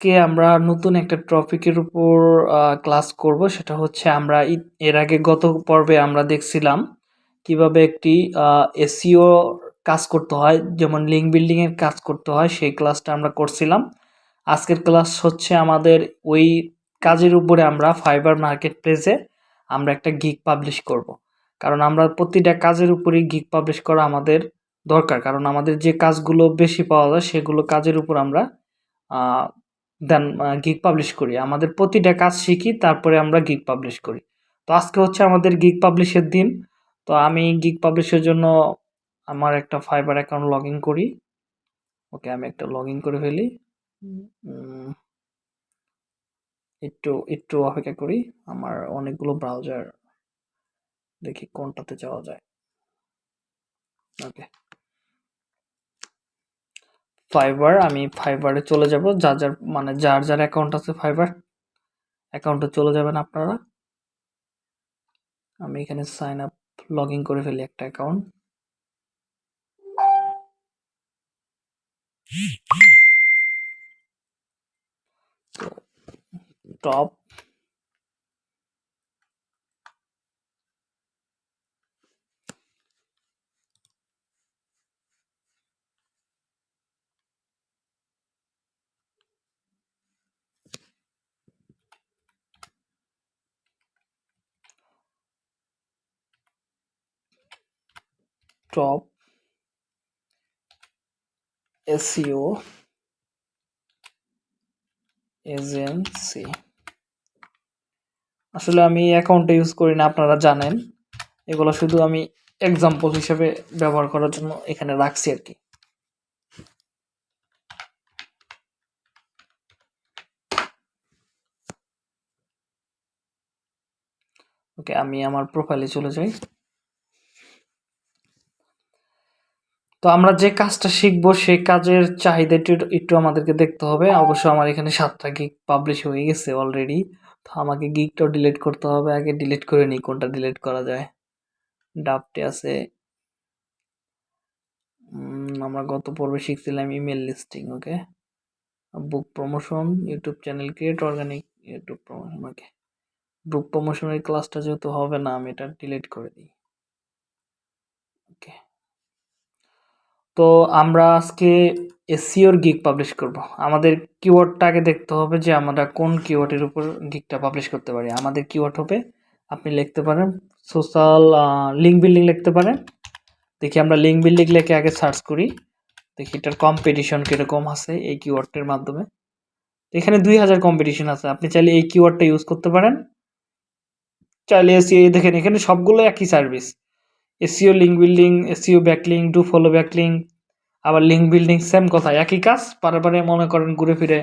আজকে আমরা নতুন একটা টপিকের উপর ক্লাস করব। সেটা হচ্ছে আমরা এর আগে গত পর্বে আমরা দেখছিলাম কীভাবে একটি এসিও কাজ করতে হয়, যেমন লিঙ্ক বিল্ডিংয়ের কাজ করতে হয়, সেই ক্লাসটা আমরা করছিলাম। আজকের ক্লাস হচ্ছে আমাদের ওই কাজের উপরে আমরা ফাইবার মার্কেট প্লেসে আমরা একটা গিক পাবলিশ করব। কারণ আমরা প্রতিটা কাজের উপরেই গিক পাবলিশ করা আমাদের দরকার। কারণ আমাদের যে কাজগুলো বেশি পাওয়া যায়, সেগুলো কাজের উপর আমরা দেন গিগ পাবলিশ করি। আমাদের প্রতিটা কাজ শিখি তারপরে আমরা গিগ পাবলিশ করি। তো আজকে হচ্ছে আমাদের গিগ পাবলিশের দিন। তো আমি গিগ পাবলিশের জন্য আমার একটা ফাইবার অ্যাকাউন্ট লগ ইন করি। ওকে আমি একটা লগ ইন করে ফেলি। একটু একটু অপেক্ষা করি। আমার অনেকগুলো ব্রাউজার দেখি কোনটাতে যাওয়া যায়। ওকে। ফাইবার আমি ফাইবারে চলে যাব। যার যার মানে যার যার অ্যাকাউন্ট আছে ফাইবার অ্যাকাউন্টে চলে যাবেন আপনারা। আমি এখানে সাইন আপ লগ করে ফেলি একটা account top top SEO agency আসলে আমি অ্যাকাউন্টে ইউজ করি না, আপনারা জানেন। এগুলো শুধু আমি এক্সাম্পল হিসেবে ব্যবহার করার জন্য এখানে রাখছি আর কি। ওকে আমি আমার প্রোফাইলে চলে যাই। তো আমরা যে কাজটা শিখব সেই কাজের চাহিদা একটু আমাদেরকে দেখতে হবে। অবশ্য আমার এখানে সাতটা গিগ পাবলিশ হয়ে গেছে অলরেডি তো আমাকে গিকটাও ডিলিট করতে হবে। আগে ডিলিট করে নিই, কোনটা ডিলিট করা যায়। ডাবটে আছে। আমরা গত পর্বে শিখছিলাম email listing okay book promotion YouTube channel create organic YouTube promotion okay book প্রমোশনের ক্লাসটা যেহেতু হবে না, আমি এটা ডিলিট করে দিই ওকে তো আমরা আজকে এসিওর গিক পাবলিশ করব। আমাদের কিওয়ার্ডটা আগে দেখতে হবে যে আমরা কোন কিওয়ার্ডের উপর গিকটা পাবলিশ করতে পারি। আমাদের কিওয়ার্ড হবে, আপনি লিখতে পারেন সোশ্যাল লিঙ্ক বিল্ডিং লিখতে পারেন। দেখি আমরা লিঙ্ক বিল্ডিং লিখে আগে সার্চ করি। দেখি এটার কম্পিটিশন কীরকম আছে এই কিওয়ার্ডটির মাধ্যমে। এখানে দুই হাজার কম্পিটিশন আছে। আপনি চাইলে এই কিওয়ার্ডটা ইউজ করতে পারেন। চাইলে এসিও দেখেন, এখানে সবগুলো একই service SEO link building SEO backlink do follow backlink আবার লিঙ্ক বিল্ডিং সেম কথা, একই কাজ পারে মনে করেন ঘুরে ফিরে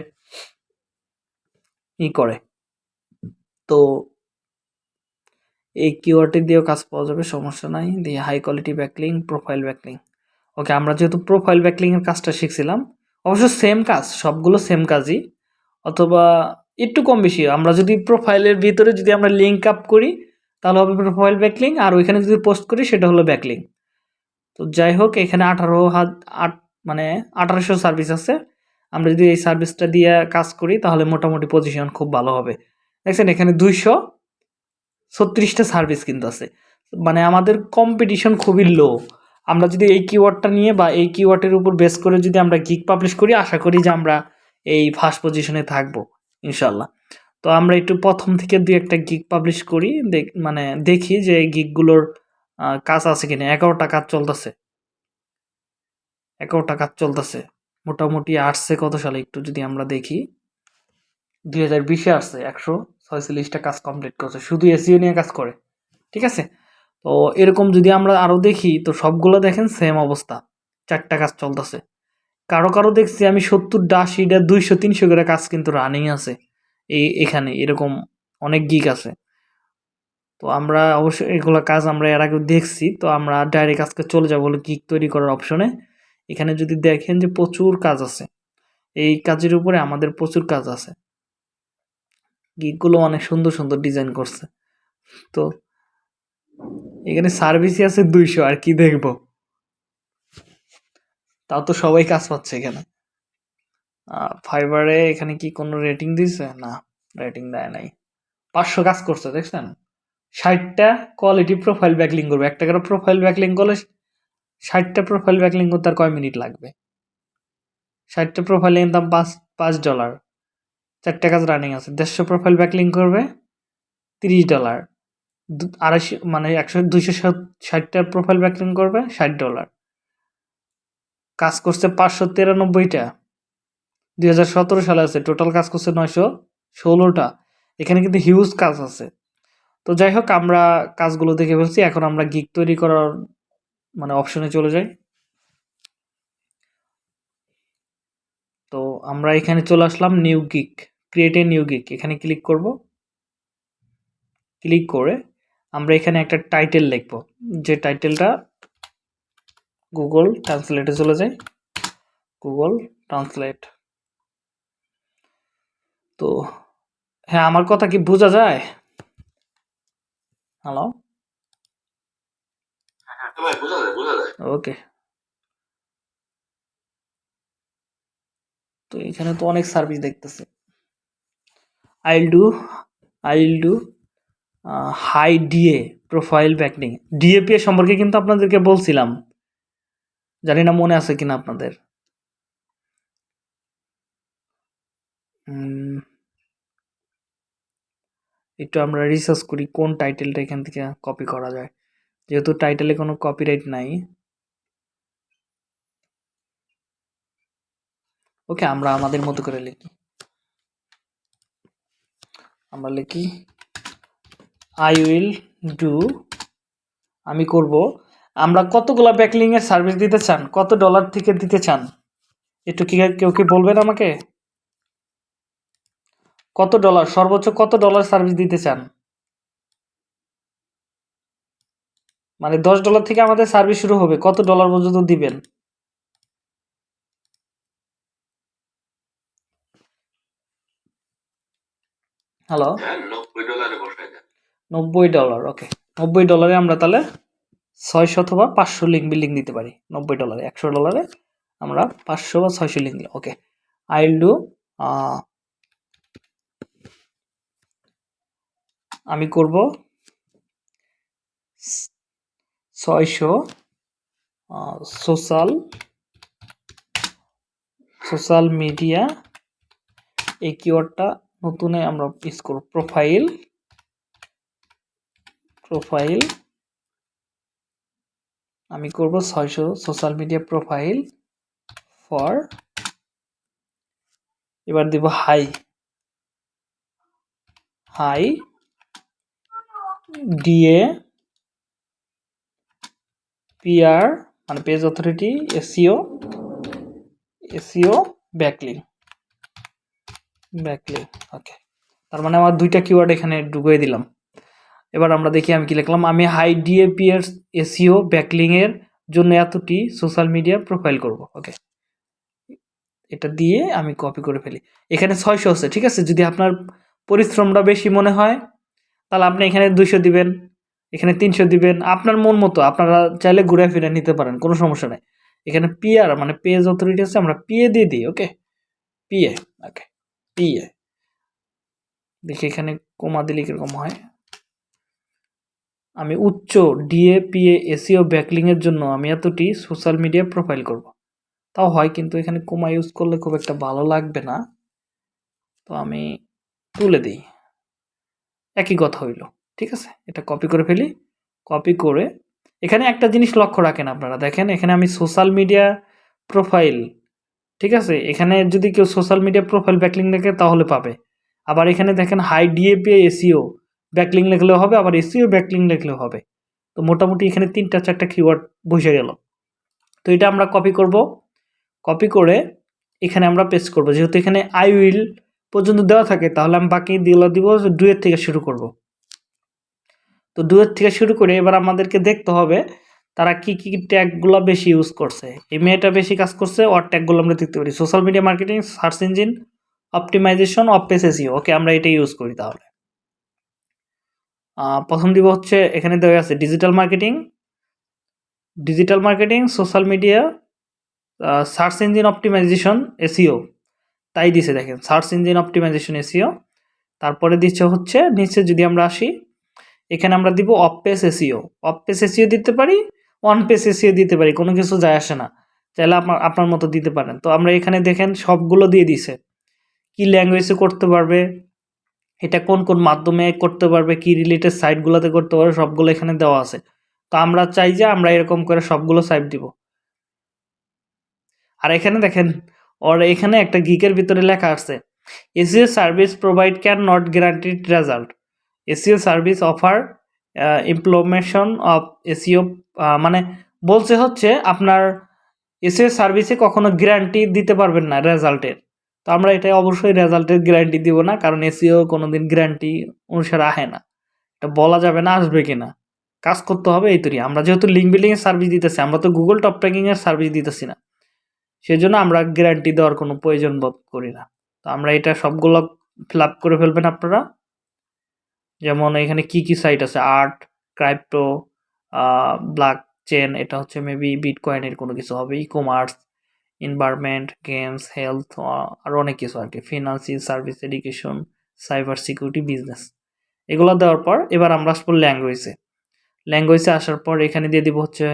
ই করে। তো এই কিওয়ার্ডটি দিয়েও কাজ পাওয়া যাবে, সমস্যা নাই। দিয়ে high quality backlink profile backlink okay আমরা যেহেতু প্রোফাইল ব্যাকলিংয়ের কাজটা শিখছিলাম, অবশ্য সেম কাজ, সবগুলো সেম কাজই। অথবা একটু কম বেশি, আমরা যদি প্রোফাইলের ভিতরে যদি আমরা লিঙ্ক আপ করি তাহলে হবে প্রোফাইল ব্যাকলিং আর ওইখানে যদি পোস্ট করি সেটা হলো ব্যাকলিং তো যাই হোক, এখানে আঠারো হাত, আট মানে আঠারোশো সার্ভিস আছে। আমরা যদি এই সার্ভিসটা দিয়ে কাজ করি, তাহলে মোটামুটি পজিশন খুব ভালো হবে। দেখছেন, এখানে দুইশো ছত্রিশটা সার্ভিস কিন্তু আছে। মানে আমাদের কম্পিটিশন খুবই লো আমরা যদি এই কিওয়ার্ডটা নিয়ে বা এই কিওয়ার্ডের উপর বেস করে যদি আমরা গিক পাবলিশ করি, আশা করি যে আমরা এই ফার্স্ট পজিশনে থাকব ইনশাল্লাহ তো আমরা একটু প্রথম থেকে দুই একটা গিক পাবলিশ করি মানে দেখি যে এই গিকগুলোর কাজ আছে কিনা। এগারোটা কাজ চলতেছে। এগারোটা কাজ চলতেছে। মোটামুটি আসছে কত সালে একটু যদি আমরা দেখি? দুই হাজার বিশে আসছে। একশো ছয়চল্লিশটা কাজ কমপ্লিট করছে। শুধু এসিও নিয়ে কাজ করে। ঠিক আছে? তো এরকম যদি আমরা আরও দেখি, তো সবগুলো দেখেন সেম অবস্থা। চারটা কাজ চলতেছে। কারও কারও দেখছি আমি সত্তরটা আশিটা দুইশো তিনশো করে কাজ কিন্তু রানিং আছে। এই এখানে এরকম অনেক গিক আছে। তো আমরা অবশ্যই এগুলো কাজ আমরা এর আগে দেখছি, তো আমরা ডাইরেক্ট আজকে চলে যাব বলে গিক তৈরি করার অপশনে এখানে যদি দেখেন যে প্রচুর কাজ আছে, এই কাজের উপরে আমাদের প্রচুর কাজ আছে। গিকগুলো অনেক সুন্দর সুন্দর ডিজাইন করছে। তো এখানে সার্ভিসই আছে দুইশো, আর কি দেখব? তাও তো সবাই কাজ পাচ্ছে এখানে। ফাইবারে এখানে কি কোনো রেটিং দিছে? না রেটিং দেয় নাই। পাঁচশো কাজ করছে, দেখছেন? ষাটটা কোয়ালিটি প্রোফাইল ব্যাকলিং করবে। একটা করে প্রোফাইল ব্যাকলিং করলে ষাটটা প্রোফাইল ব্যাকলিং করতে আর কয় মিনিট লাগবে? ষাটটা প্রোফাইলের দাম পাঁচ পাঁচ ডলার চারটে কাজ রানিং আছে। দেড়শো প্রোফাইল ব্যাকলিং করবে, তিরিশ ডলার আড়াইশো মানে একশো, দুইশো ষাটটা প্রোফাইল ব্যাকলিং করবে, ষাট ডলার কাজ করছে পাঁচশো তিরানব্বইটা। দুই হাজার সতেরো সালে আছে। টোটাল কাজ করছে নয়শো ষোলোটা। এখানে কিন্তু হিউজ কাজ আছে। তো যাই হোক, আমরা কাজগুলো দেখে ফেলছি। এখন আমরা গিক তৈরি করার মানে অপশনে চলে যাই। তো আমরা এখানে চলে আসলাম new gig create a new gig এখানে ক্লিক করব। ক্লিক করে আমরা এখানে একটা টাইটেল লিখব। যে টাইটেলটা গুগল ট্রান্সলেটে চলে যায়। গুগল ট্রান্সলেট তো হ্যাঁ আমার কথা কি বোঝা যায়? হ্যালো ওকে তো এখানে তো অনেক সার্ভিস দেখতেছে। I'll do I'll do high DA profile backlink DA PA সম্পর্কে কিন্তু আপনাদেরকে বলছিলাম। জানি না মনে আছে কিনা আপনাদের। একটু আমরা রিসার্চ করি কোন টাইটেলটা এখান থেকে কপি করা যায়। যেহেতু টাইটেলে কোনো কপিরাইট নাই। ওকে আমরা আমাদের মতো করে লিখি। আমরা লিখি আই উইল ডু আমি করব। আমরা কতগুলো ব্যাকলিংয়ের সার্ভিস দিতে চান? কত ডলার থেকে দিতে চান? একটু কি কেউ কি বলবেন আমাকে? কত ডলার? সর্বোচ্চ কত ডলার সার্ভিস দিতে চান? মানে দশ ডলার থেকে আমাদের সার্ভিস শুরু হবে। কত ডলার পর্যন্ত দিবেন? হ্যালো নব্বই ডলার ওকে নব্বই ডলারে আমরা তাহলে ছয়শো অথবা পাঁচশো লিঙ্ক বিল্ডিং দিতে পারি। নব্বই ডলারে একশো ডলারে আমরা পাঁচশো বা ছয়শো লিঙ্ক ওকে আইল ডু আমি করব ছয়শো সোশ্যাল সোশ্যাল মিডিয়া, এই কিওয়ার্ডটা নতুনে আমরা ইউজ করব। প্রোফাইল প্রোফাইল, আমি করব ছয়শো, সোশ্যাল মিডিয়া প্রোফাইল, ফর, এবার দিব হাই হাই ডিএ পিআর মানে page authority SEO SEO backlink backlink okay তার মানে আমার দুইটা কিওয়ার্ড এখানে ঢুকিয়ে দিলাম। এবার আমরা দেখি আমি কি লিখলাম। আমি হাই ডিএপি এর এসিও ব্যাকলিং এর জন্য এতটি সোশ্যাল মিডিয়া প্রোফাইল করব ওকে এটা দিয়ে আমি কপি করে ফেলি। এখানে ছয়শো আছে, ঠিক আছে? যদি আপনার পরিশ্রমটা বেশি মনে হয় তাহলে আপনি এখানে দুইশো দিবেন, এখানে তিনশো দিবেন। আপনার মন মতো, আপনারা চাইলে ঘুরে ফিরে নিতে পারেন, কোনো সমস্যা নেই। এখানে পিআর মানে পেজ অথরিটি আছে, আমরা পিএ দিয়ে দিই ওকে পিএ ওকে পিএ দেখি এখানে কমা দিলে কীরকম হয়। আমি উচ্চ ডিএ পিএ এসিও ব্যাকলিংয়ের জন্য আমি এতটি সোশ্যাল মিডিয়া প্রোফাইল করব। তাও হয়, কিন্তু এখানে কোমা ইউজ করলে খুব একটা ভালো লাগবে না। তো আমি তুলে দিই। একই কথা হইল, ঠিক আছে? এটা কপি করে ফেলি কপি করে, এখানে একটা জিনিস লক্ষ্য রাখেন আপনারা, দেখেন এখানে আমি সোশ্যাল মিডিয়া প্রোফাইল ঠিক আছে? এখানে যদি কেউ সোশ্যাল মিডিয়া প্রোফাইল ব্যাকলিং লেখে তাহলে পাবে। আবার এখানে দেখেন হাই ডিএপি এসিও ব্যাকলিং লিখলেও হবে, আবার এসিও ব্যাকলিং লিখলেও হবে। তো মোটামুটি এখানে তিনটা চারটা কিওয়ার্ড বসে গেল। তো এটা আমরা কপি করব কপি করে এখানে আমরা পেস্ট করব। যেহেতু এখানে আই উইল পর্যন্ত দেওয়া থাকে, তাহলে আমি বাকি দিলা দিব ডুয়ের থেকে শুরু করব। তো ডুয়ের থেকে শুরু করে এবার আমাদেরকে দেখতে হবে তারা কি কি ট্যাগগুলো বেশি ইউজ করছে। এই মেয়েটা বেশি কাজ করছে, ওর ট্যাগগুলো আমরা দেখতে পারি। Social media marketing search engine optimisation off page SEO okay আমরা এটা ইউজ করি তাহলে। প্রথম দিব হচ্ছে, এখানে দেওয়া আছে digital marketing digital marketing social media search engine optimisation SEO তাই দিছে, দেখেন সার্চ ইঞ্জিন অপটিমাইজেশন এসিও তারপরে দিচ্ছে হচ্ছে, নিচে যদি আমরা আসি, এখানে আমরা দিব off page SEO off page SEO দিতে পারি ওয়ান পেস এসিও দিতে পারি, কোনো কিছু যায় আসে না, চাইলে আপনার আপনার মতো দিতে পারেন। তো আমরা এখানে দেখেন, সবগুলো দিয়ে দিছে, কি ল্যাঙ্গুয়েজে করতে পারবে, এটা কোন কোন মাধ্যমে করতে পারবে, কি রিলেটেড সাইটগুলোতে করতে পারবে, সবগুলো এখানে দেওয়া আছে। তো আমরা চাই যে আমরা এরকম করে সবগুলো সাইট দিব। আর এখানে দেখেন ওর এখানে একটা গিকের ভিতরে লেখা আছে SEO service provide can not guaranteed result SEO service offer implementation of SEO মানে বলছে হচ্ছে আপনার এসিও সার্ভিসে কখনো গ্যারান্টি দিতে পারবেন না রেজাল্টের তো আমরা এটা অবশ্যই রেজাল্টের গ্যারান্টি দিব না, কারণ এসিও কোনো দিন গ্যারান্টি অনুসারে আহে না। এটা বলা যাবে না আসবে কিনা কাজ করতে হবে এই তৈরি। আমরা যেহেতু লিঙ্ক বিল্ডিংয়ের সার্ভিস দিতেছি, আমরা তো গুগল টপ ট্র্যাকিংয়ের সার্ভিস দিতেছি না। সেজন্য আমরা গ্যারান্টি দেওয়ার কোনো প্রয়োজন বোধ করি না। তো আমরা এটা সবগুলো ফিল করে ফেলবেন আপনারা। যেমন এখানে কি কি সাইট আছে? আর্ট ক্রাইপ্টো ব্ল্যাক চেন এটা হচ্ছে মেবি বিট কয়েনের কোনো কিছু হবে। E commerce environment games health আরও অনেক কিছু আর কি। Financial service education cyber security business এগুলো দেওয়ার পর এবার আমরা আসব ল্যাঙ্গুয়েজে ল্যাঙ্গুয়েজে আসার পর এখানে দিয়ে দিব হচ্ছে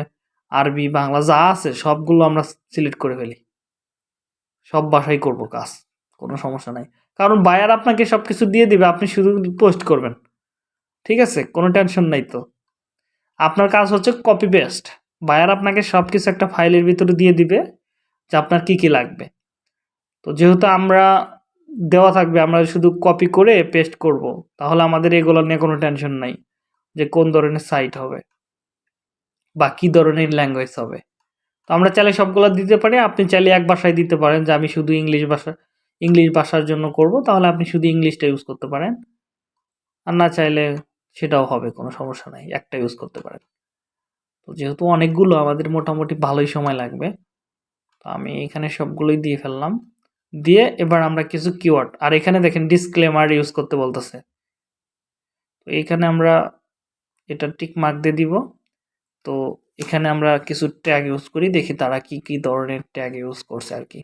আরবি, বাংলা যা আছে সবগুলো আমরা সিলেক্ট করে ফেলি। সব ভাষায় করব কাজ, কোনো সমস্যা নাই। কারণ বায়ার আপনাকে সব কিছু দিয়ে দিবে, আপনি শুধু পোস্ট করবেন। ঠিক আছে? কোনো টেনশন নাই তো। আপনার কাজ হচ্ছে কপি পেস্ট বায়ার আপনাকে সব কিছু একটা ফাইলের ভিতরে দিয়ে দিবে যে আপনার কি কি লাগবে। তো যেহেতু আমরা দেওয়া থাকবে, আমরা শুধু কপি করে পেস্ট করব, তাহলে আমাদের এগুলো নিয়ে কোনো টেনশন নাই যে কোন ধরনের সাইট হবে। বা কী ধরনের ল্যাঙ্গুয়েজ হবে? তো আমরা চাইলে সবগুলো দিতে পারি। আপনি চাইলে এক ভাষায় দিতে পারেন যে, আমি শুধু ইংলিশ ভাষা, ইংলিশ ভাষার জন্য করব। তাহলে আপনি শুধু ইংলিশটা ইউজ করতে পারেন। আর না চাইলে সেটাও হবে, কোনো সমস্যা নাই, একটা ইউজ করতে পারেন। তো যেহেতু অনেকগুলো, আমাদের মোটামুটি ভালোই সময় লাগবে। তো আমি এখানে সবগুলোই দিয়ে ফেললাম। দিয়ে এবার আমরা কিছু কিওয়ার্ড আর এখানে দেখেন ডিসক্লেমার ইউজ করতে বলতেছে। তো এইখানে আমরা এটা টিক মার্ক দিয়ে দিব। তো এখানে আমরা কিছু ট্যাগ ইউজ করি, দেখি তারা কি কি ধরনের ট্যাগ ইউজ করছে আর কি।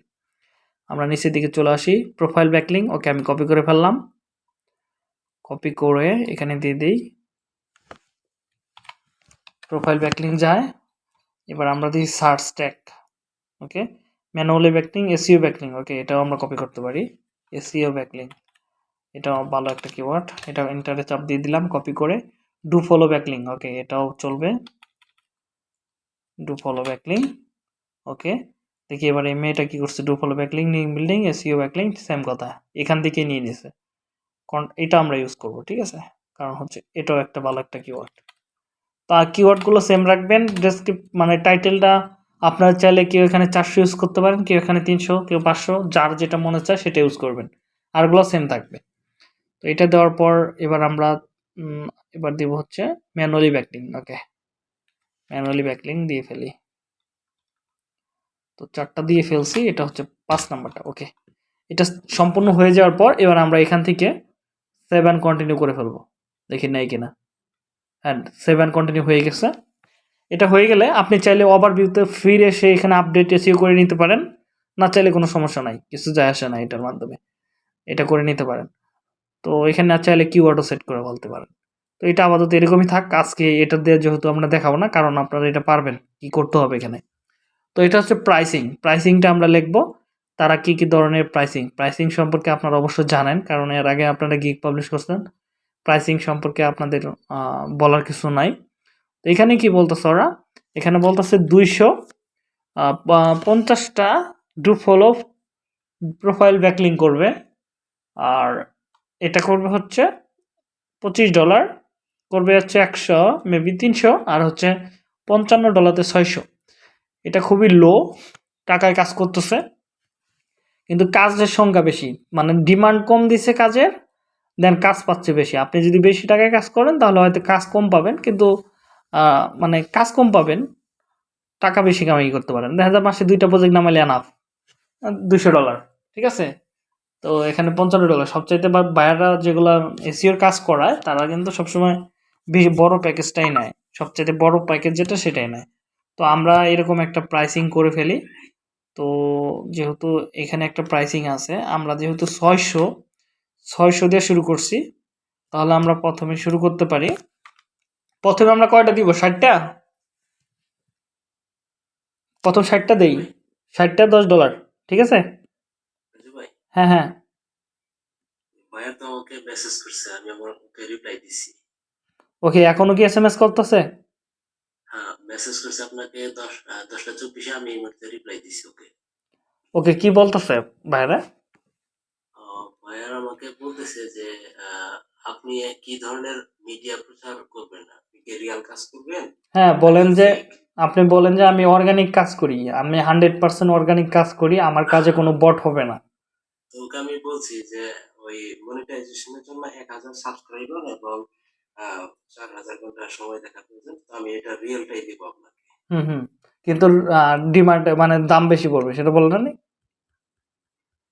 আমরা নিচের দিকে চলে আসি প্রোফাইল ব্যাকলিং ওকে আমি কপি করে ফেললাম। কপি করে এখানে দিয়ে দিই। প্রোফাইল ব্যাকলিং যায়। এবার আমরা দিই search tag okay manually backlink SEO backlink okay এটাও আমরা কপি করতে পারি। এসিও ব্যাকলিং এটাও ভালো একটা কিওয়ার্ড এটা ইন্টারে চাপ দিয়ে দিলাম কপি করে। ডু ফলো ব্যাকলিং ওকে এটাও চলবে। ডু ফলো ব্যাকলিং ওকে দেখি এবার এই মেয়েটা কী করছে? Do follow backlink new building SEO backlink same কথা। এখান থেকে নিয়ে নিয়েছে এটা আমরা ইউজ করব, ঠিক আছে? কারণ হচ্ছে এটাও একটা ভালো একটা কিওয়ার্ড তা কিওয়ার্ডগুলো সেম রাখবেন। ডেসক্রিপ মানে টাইটেলটা আপনার চাইলে কেউ এখানে চারশো ইউজ করতে পারেন, কেউ এখানে তিনশো, কেউ পাঁচশো, যার যেটা মনে চায় সেটা ইউজ করবেন। আরগুলো সেম থাকবে। তো এটা দেওয়ার পর এবার আমরা এবার দিব হচ্ছে manually backlink okay manually backlink দিয়ে ফেলি। তো চারটা দিয়ে ফেলছি, এটা হচ্ছে পাঁচ নাম্বারটা ওকে এটা সম্পূর্ণ হয়ে যাওয়ার পর এবার আমরা এখান থেকে সেভেন কন্টিনিউ করে ফেলব, দেখি নাই কিনা। হ্যাঁ সেভেন কন্টিনিউ হয়ে গেছে। এটা হয়ে গেলে আপনি চাইলে ওভারভিউতে ফিরে এসে এখানে আপডেট এসিও করে নিতে পারেন, না চাইলে কোনো সমস্যা নাই, কিছু যায় আসে না এটার মাধ্যমে। এটা করে নিতে পারেন। তো এখানে না চাইলে কিওয়ার্ডও সেট করে বলতে পারেন। তো এটা আপাতত এরকমই থাক, আজকে এটা দিয়ে যেহেতু আমরা দেখাবো না, কারণ আপনারা এটা পারবেন কি করতে হবে এখানে। তো এটা হচ্ছে প্রাইসিং প্রাইসিংটা আমরা লিখব, তারা কি কি ধরনের প্রাইসিং প্রাইসিং সম্পর্কে আপনারা অবশ্যই জানেন, কারণ এর আগে আপনারা গিক পাবলিশ করছেন প্রাইসিং সম্পর্কে আপনাদের বলার কিছু নাই। তো এখানে কি বলতেছে ওরা? এখানে বলতেছে দুইশো পঞ্চাশটা ডু ফলো প্রোফাইল ব্যাকলিং করবে, আর এটা করবে হচ্ছে পঁচিশ ডলার করবে হচ্ছে একশো মেবি তিনশো, আর হচ্ছে পঞ্চান্ন ডলারতে ছয়শো। এটা খুবই লো টাকায় কাজ করতেছে। কিন্তু কাজের সংখ্যা বেশি মানে ডিমান্ড কম দিছে কাজের দেন কাজ পাচ্ছে বেশি। আপনি যদি বেশি টাকায় কাজ করেন, তাহলে হয়তো কাজ কম পাবেন, কিন্তু মানে কাজ কম পাবেন, টাকা বেশি কামাই করতে পারেন। দেখা যায় মাসে দুইটা প্রজেক্ট নামালে আনাফ দুশো ডলার ঠিক আছে? তো এখানে পঞ্চান্ন ডলার সবচাইতে বা বায়াররা যেগুলো এসিওর কাজ করায়, তারা কিন্তু সবসময় বেশি বড় প্যাকেজটাই নেয়। সবচাইতে বড় প্যাকেজ যেটা সেটাই নেয়। তো আমরা এরকম একটা প্রাইসিং করে ফেলি। তো যেহেতু এখানে একটা প্রাইসিং আছে আমরা যেহেতু ছয়শো ছয়শো দিয়ে শুরু করছি তাহলে আমরা প্রথমে শুরু করতে পারি। প্রথমে আমরা কয়টা দিব? ষাটটা? প্রথম ষাটটা দেই। ষাটটা দশ ডলার ঠিক আছে? হ্যাঁ হ্যাঁ। ভাইয়া তো আমাকে মেসেজ করছে আমি আমার ওকে রিপ্লাই দিছি। ওকে এখনও কি এস এম এস করতেছে? হ্যাঁ মেসেজ করছে আপনাকে দশ আহ, দশটা চব্বিশে আমি এই মুহূর্তে রিপ্লাই দিছি ওকে। ওকে কি বলতেছে ভাইয়ার আমাকে বলতেছে যে আপনি কি ধরনের মিডিয়া প্রচার করবেন? আপনি কি রিয়াল কাজ করবেন? হ্যাঁ বলেন যে আপনি বলেন যে আমি অর্গানিক কাজ করি। আমি হান্ড্রেড পার্সেন্ট অর্গানিক কাজ করি আমার কাজে কোনো বট হবে না। তো আমি বলছি যে ওই মনিটাইজেশনের জন্য এক হাজার সাবস্ক্রাইবার এবং চার হাজার ঘণ্টা সময় দেখা প্রয়োজন তো আমি এটা রিয়েলটাই দিব আপনাকে। হুম হুম। কিন্তু ডিমান্ড মানে দাম বেশি পড়বে সেটা বললেন না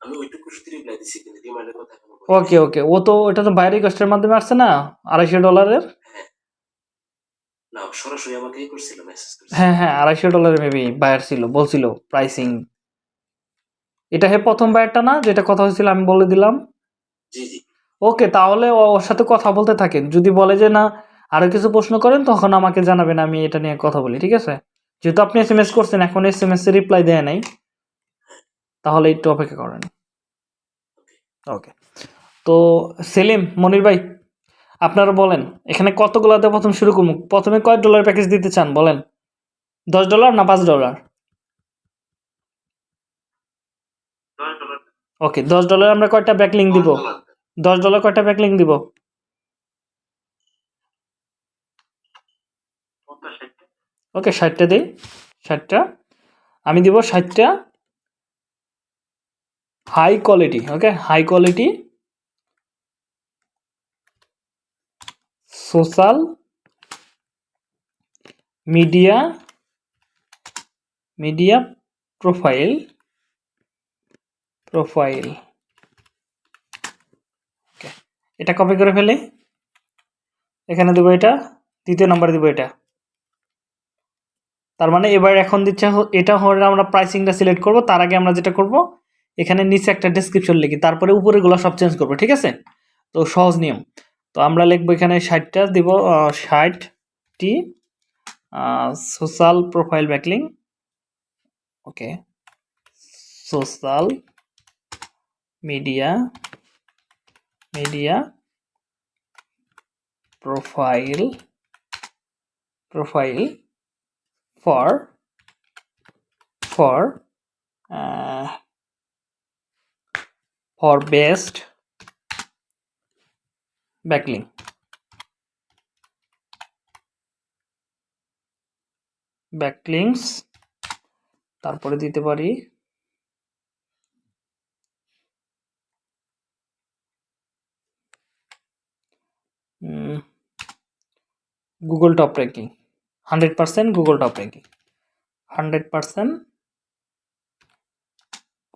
আমি ওইটুকু শুধু রিপ্লাই দিছি কিন্তু ডিমান্ডের কথা ওকে ওকে ও তো ওটা তো বাইরে কষ্টের মাধ্যমে আসছে না? আড়াইশো ডলারের না সরাসরি আমাকেই করছিল মেসেজ হ্যাঁ হ্যাঁ আড়াইশো ডলারের মেবি বায়ার ছিল বলছিল প্রাইসিং এটা হে প্রথম বায়ারটা না? যেটা কথা হয়েছিল আমি বলে দিলাম। জি জি। ওকে তাহলে ওর সাথে কথা বলতে থাকেন। যদি বলে যে না আরও কিছু প্রশ্ন করেন তখন আমাকে জানাবেন আমি এটা নিয়ে কথা বলি ঠিক আছে? যেহেতু আপনি এস এম এস করছেন এখন এস এম এস এর রিপ্লাই দেয় নাই। তাহলে একটু অপেক্ষা করেন। ওকে। তো সেলিম মনির ভাই আপনারা বলেন এখানে কতগুলোতে প্রথম শুরু করব? প্রথমে কয় ডলার প্যাকেজ দিতে চান বলেন? দশ ডলার না পাঁচ ডলার ডলার ওকে দশ ডলার আমরা কয়টা ব্যাকলিং দিব? দশ ডলার। কয়টা ব্যাকলিং দিব। ওকে ষাটটা দিই ষাটটা আমি দিব ষাটটা high quality okay high quality social media media profile profile এটা কপি করে ফেলি। এখানে দেবো এটা, দ্বিতীয় নম্বরে দেবো এটা। তার মানে এবার এখন দিচ্ছে এটা হলে আমরা প্রাইসিংটা সিলেক্ট করব, তার আগে আমরা যেটা করব, এখানে নিচে একটা ডেসক্রিপশন লিখি, তারপরে উপরেগুলো সব চেঞ্জ করব, ঠিক আছে? তো সহজ নিয়ম। তো আমরা লিখব এখানে ষাটটা, দিব ষাটটি social profile backlink okay social media media profile profile for for uh, for best backlink backlinks তারপরে দিতে পারি Google top ranking hundred percent Google top ranking hundred percent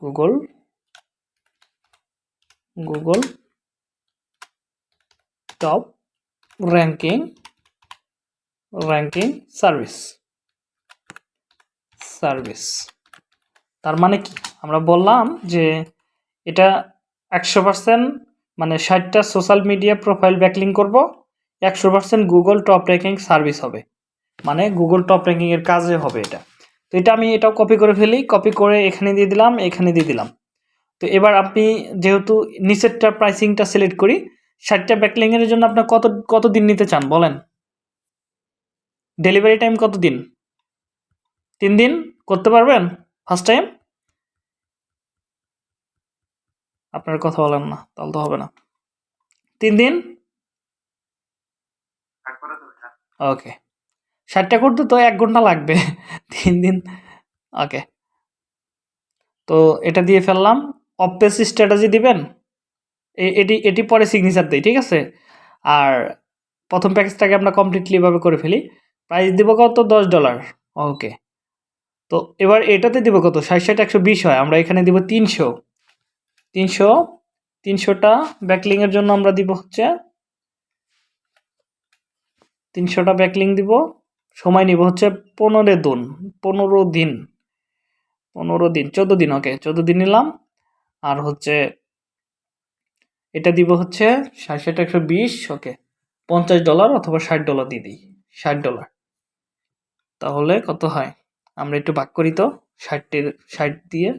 Google Google top ranking ranking service service তার মানে কি? আমরা বললাম যে এটা একশো পার্সেন্ট মানে ষাটটা সোশ্যাল মিডিয়া প্রোফাইল ব্যাকলিং করব, একশো percent Google top ranking service হবে। মানে গুগল টপ র্যাঙ্কিং এর কাজে হবে এটা। তো এটা আমি এটাও কপি করে ফেলি কপি করে এখানে দিয়ে দিলাম, এখানে দিয়ে দিলাম। তো এবার আপনি যেহেতু নিচেরটা প্রাইসিংটা সিলেক্ট করি, ষাটটা ব্যাকলিং এর জন্য আপনার কত কত দিন নিতে চান বলেন? ডেলিভারি টাইম কত দিন তিন দিন? করতে পারবেন? ফার্স্ট টাইম আপনার কথা বলেন না তাহলে তো হবে না। তিন দিন? হ্যাঁ। ওকে। ষাটটা করতে তো এক ঘণ্টা লাগবে। তিন দিন ওকে। তো এটা দিয়ে ফেললাম। অপেস স্ট্র্যাটাজি দিবেন? এ- এটি এটি পরে সিগনেচার দেই ঠিক আছে? আর প্রথম প্যাকেজটাকে আমরা কমপ্লিটলি এভাবে করে ফেলি। প্রাইস দিব কত? দশ ডলার ওকে। তো এবার এটাতে দিব কত? ষাট ষাট একশো বিশ হয়। আমরা এখানে দিব তিনশো। তিনশো, তিনশোটা ব্যাকলিংয়ের জন্য আমরা দিব হচ্ছে, তিনশোটা ব্যাকলিং দিব, সময় নিব হচ্ছে পনেরো দিন পনেরো দিন পনেরো দিন, চোদ্দ দিন ওকে চোদ্দ দিন নিলাম, আর হচ্ছে এটা দিব হচ্ছে ষাট একশো বিশ ওকে পঞ্চাশ ডলার অথবা ষাট ডলার দিয়ে দিই, ষাট ডলার তাহলে কত হয়? আমরা একটু ভাগ করি তো ষাটটির ষাট দিয়ে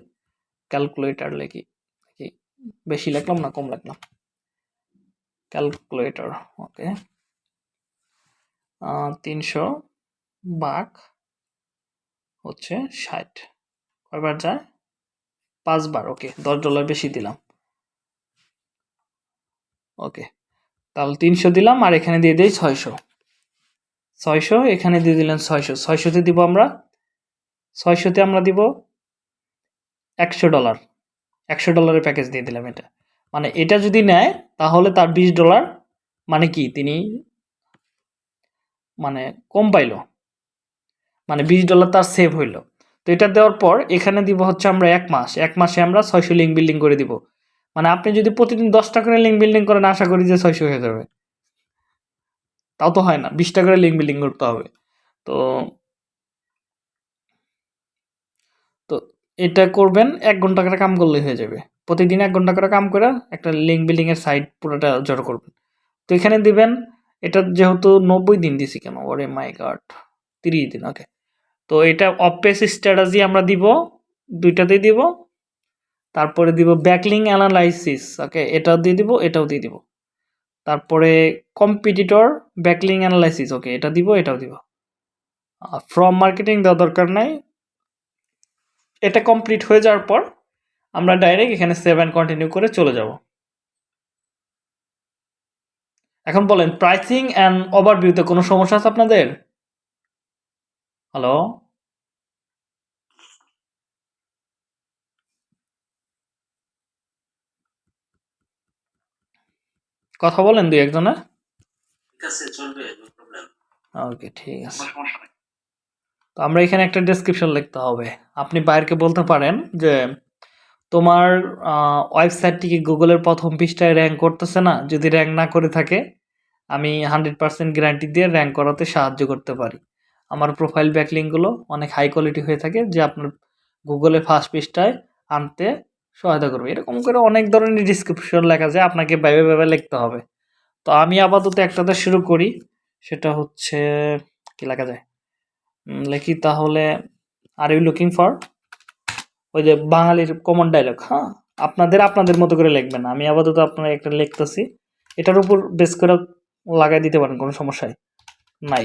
ক্যালকুলেটার কি বেশি লিখলাম না, কম লিখলাম? ক্যালকুলেটর ওকে তিনশো বাঘ হচ্ছে ষাট। কয়বার যায়? পাঁচবার ওকে দশ ডলার বেশি দিলাম। ওকে তাহলে তিনশো দিলাম আর এখানে দিয়ে দিই ছয়শো। ছয়শো, এখানে দিয়ে দিলেন ছয়শো। ছয়শোতে দিব আমরা? ছয়শোতে আমরা দিব একশো ডলার একশো ডলারের প্যাকেজ দিয়ে দিলাম এটা। মানে এটা যদি নেয়, তাহলে তার বিশ ডলার মানে কি? তিনি মানে কম পাইলো। মানে বিশ ডলার তার সেভ হইল। তো এটা দেওয়ার পর এখানে দিব হচ্ছে আমরা এক মাস। এক মাসে আমরা ছয়শো লিঙ্ক বিল্ডিং করে দিব। মানে আপনি যদি প্রতিদিন দশটা করে লিঙ্ক বিল্ডিং করেন, আশা করি যে ছয়শো হয়ে যাবে। তাও তো হয় না। বিশটা করে লিঙ্ক বিল্ডিং করতে হবে। তো তো এটা করবেন, এক ঘণ্টা করে কাম করলে হয়ে যাবে। প্রতিদিন এক ঘণ্টা করে কাম করে একটা লিঙ্ক বিল্ডিং এর সাইট পুরোটা জড়ো করবেন। তো এখানে দিবেন, এটা যেহেতু নব্বই দিন দিছি কেন? ওরে মাই গার্ড তিরিশ দিন ওকে তো এটা অপেস স্ট্র্যাটাজি আমরা দিব, দুইটাতেই দিব। তারপরে দিব ব্যাকলিং অ্যানালাইসিস ওকে এটাও দিয়ে দিব, এটাও দিয়ে দিব। তারপরে কম্পিটিটর ব্যাকলিং অ্যানালাইসিস ওকে এটা দিব, এটাও দিব। ফ্রম মার্কেটিং দেওয়া দরকার নাই এটা কমপ্লিট হয়ে যাওয়ার পর আমরা ডাইরেক্ট এখানে সেভ অ্যান্ড কন্টিনিউ করে চলে যাব। এখন বলেন প্রাইসিং অ্যান্ড ওভারভিউতে কোনো সমস্যা আছে আপনাদের? হ্যালো কথা বলেন দুই একজনে। ঠিক আছে চলবে ওকে ঠিক আছে। তো আমরা এখানে একটা ডেসক্রিপশন লিখতে হবে। আপনি বাইরকে বলতে পারেন যে, তোমার ওয়েবসাইটটি কি গুগলের প্রথম পৃষ্ঠায় র্যাঙ্ক করতেছে না? যদি র্যাঙ্ক না করে থাকে, আমি হান্ড্রেড পার্সেন্ট গ্যারান্টি দিয়ে র্যাঙ্ক করাতে সাহায্য করতে পারি। আমার প্রোফাইল ব্যাকলিংগুলো অনেক হাই কোয়ালিটি হয়ে থাকে, যে আপনার গুগলে ফার্স্ট পৃষ্ঠায় আনতে সহায়তা করবে। এরকম করে অনেক ধরনের ডিসক্রিপশন লেখা যায়, আপনাকে ভেবে ভেবে লিখতে হবে। তো আমি আপাতত একটাতে শুরু করি, সেটা হচ্ছে, কি লেখা যায়? লিখি তাহলে আর ইউ লুকিং ফর ওই যে বাঙালির কমন ডায়লগ হ্যাঁ? আপনাদের আপনাদের মতো করে লিখবেন। আমি আপাতত আপনার একটা লিখতেছি। এটার উপর বেস করে লাগাই দিতে পারেন, কোনো সমস্যাই নাই।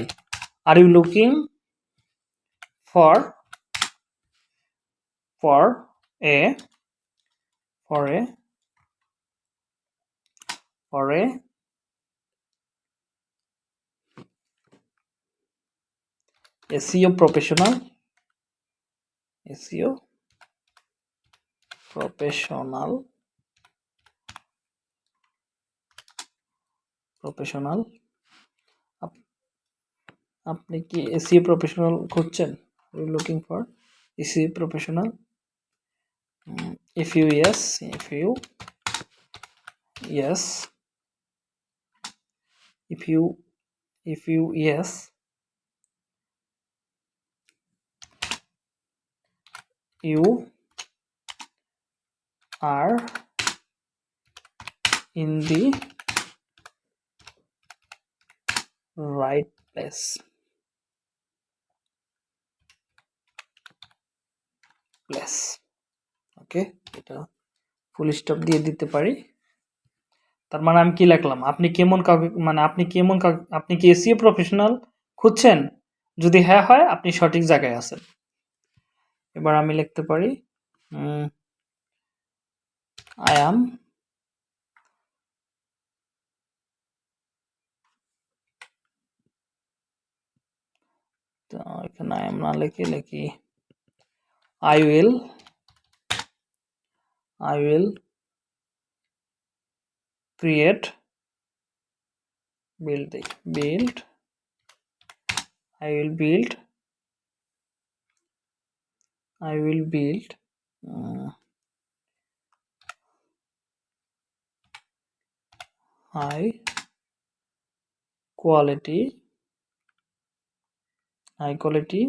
Are you looking for for a for a for a SEO professional. SEO professional. Professional আপনি কি এসিও প্রফেশনাল খুঁজছেন? You looking for SEO professional if you yes if you yes if you if you yes you are in the right place. Place okay এটা full stop দিয়ে দিতে পারি। তার মানে আমি কি লিখলাম? আপনি কেমন কাউকে মানে আপনি কেমন আপনি কি এসিও প্রফেশনাল খুঁজছেন? যদি হ্যাঁ হয়, আপনি সঠিক জায়গায় আছেন। এবার আমি লিখতে পারি আই অ্যাম তো এখানে আই এম না লিখে লিখি I will I will create build build I will build I will build uh, high quality high quality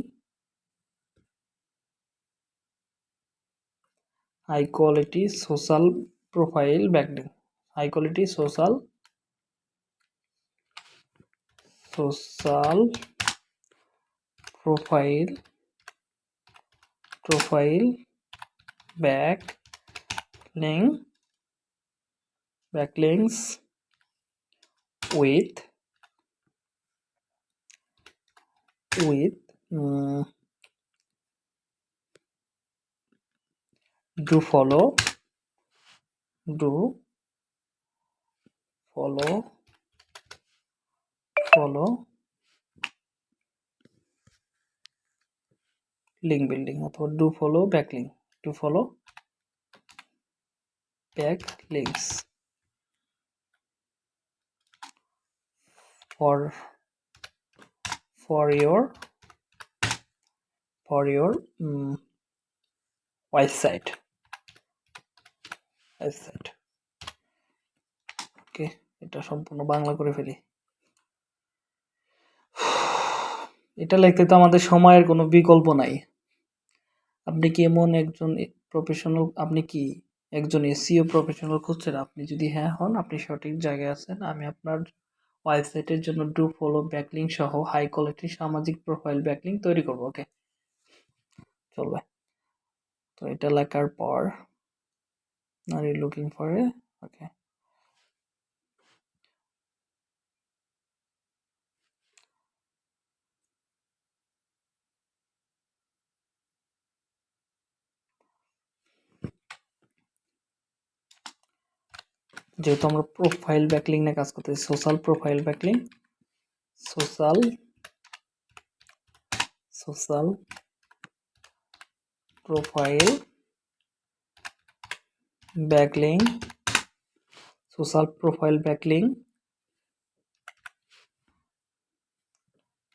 high quality social profile backlink high quality social social profile profile back link backlinks with with mm, do follow do follow follow link building অথবা do follow backlink do follow back links for your for your um, website website. Okay এটা সম্পূর্ণ বাংলা করে ফেলি। এটা লিখতে তো আমাদের সময়ের কোনো বিকল্প নাই। আপনি কি এমন একজন প্রফেশনাল আপনি কি একজন এসিও প্রফেশনাল খুঁজছেন? আপনি যদি হ্যাঁ হন, আপনি সঠিক জায়গায় আছেন। আমি আপনার ওয়েবসাইটের জন্য ডু ফলো ব্যাকলিং সহ হাই কোয়ালিটির সামাজিক প্রোফাইল ব্যাকলিং তৈরি করব ওকে চলবে তো এটা লেখার পর are you looking for a okay যেহেতু আমরা প্রোফাইল ব্যাকলিং নিয়ে কাজ করতেছি social profile backlink social social profile backlink social profile backlink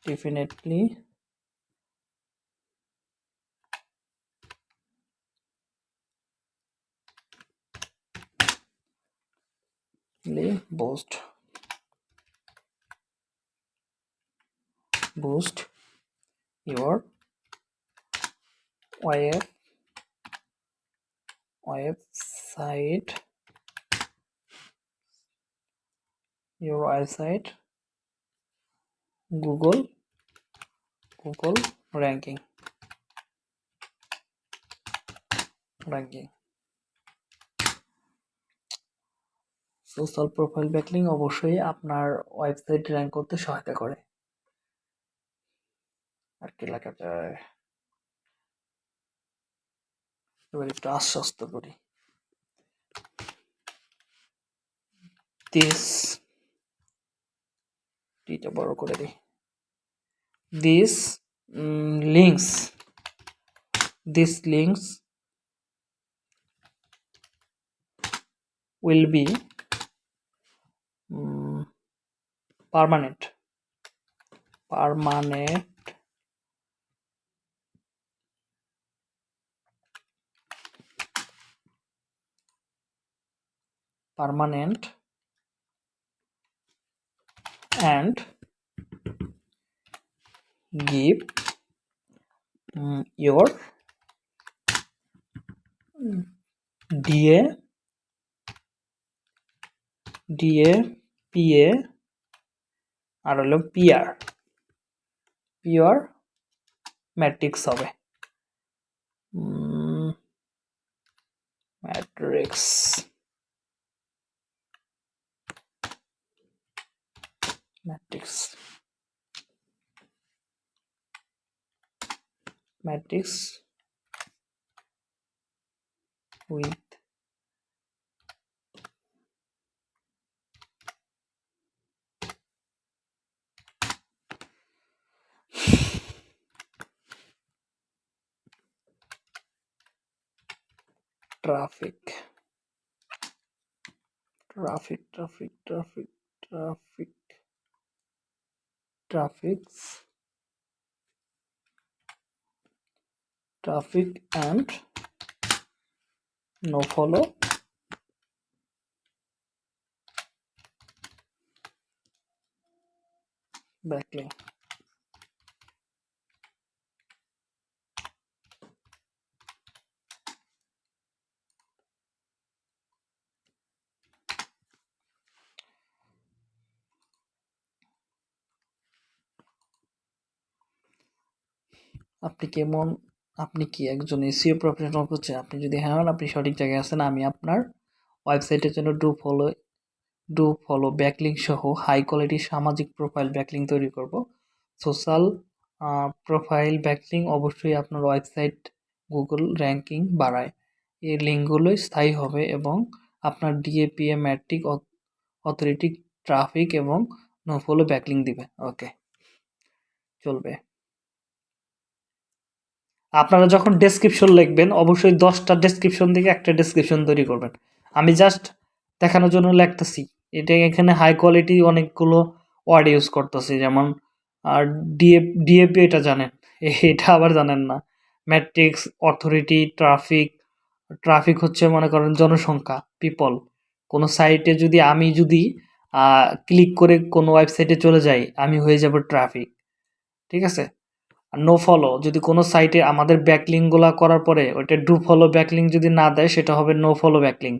definitely boost. Boost your web website your website google google ranking. Ranking social profile backlink অবশ্যই আপনার website rank করতে সহায়তা করে। আর কি লেখা যায় এবার একটু আশ্বস্ত করি। দিস টিটা বড় করে দিই। This links this links will be permanent permanent permanent and give um, your DA DA PA আর হলো পিআর পিওর ম্যাট্রিক্স হবে। Matrix. Matrix. Matrix with traffic. Traffic traffic traffic traffic. Traffics traffic and no follow. Backlink আপনি কেমন? আপনি কি একজন SEO professional হচ্ছে আপনি যদি হ্যাঁ হন, আপনি সঠিক জায়গায় আছেন। আমি আপনার ওয়েবসাইটের জন্য do follow do follow backlink সহ হাই কোয়ালিটির সামাজিক প্রোফাইল ব্যাকলিং তৈরি করব। সোশ্যাল প্রোফাইল ব্যাকলিং অবশ্যই আপনার ওয়েবসাইট গুগল র্যাঙ্কিং বাড়ায়। এই লিঙ্কগুলোই স্থায়ী হবে এবং আপনার DA PA metric authority traffic এবং নো ফলো ব্যাকলিং দিবে। ওকে চলবে। আপনারা যখন ডেসক্রিপশন লিখবেন, অবশ্যই দশটা ডেসক্রিপশন থেকে একটা ডেসক্রিপশন তৈরি করবেন। আমি জাস্ট দেখানোর জন্য লিখতেছি। এটা এখানে হাই কোয়ালিটি অনেকগুলো ওয়ার্ড ইউজ করতেছি, যেমন আর ডিএপ ডিএপি এটা জানেন। এটা আবার জানেন না। ম্যাট্রিক্স অথরিটি ট্রাফিক ট্রাফিক হচ্ছে মনে করেন জনসংখ্যা পিপল কোনো সাইটে যদি আমি যদি ক্লিক করে কোনো ওয়েবসাইটে চলে যাই, আমি হয়ে যাব ট্রাফিক ঠিক আছে? নো ফলো যদি কোনো সাইটে আমাদের ব্যাকলিংগুলো করার পরে ওইটা ডু ফলো ব্যাকলিং যদি না দেয়, সেটা হবে নো ফলো ব্যাকলিং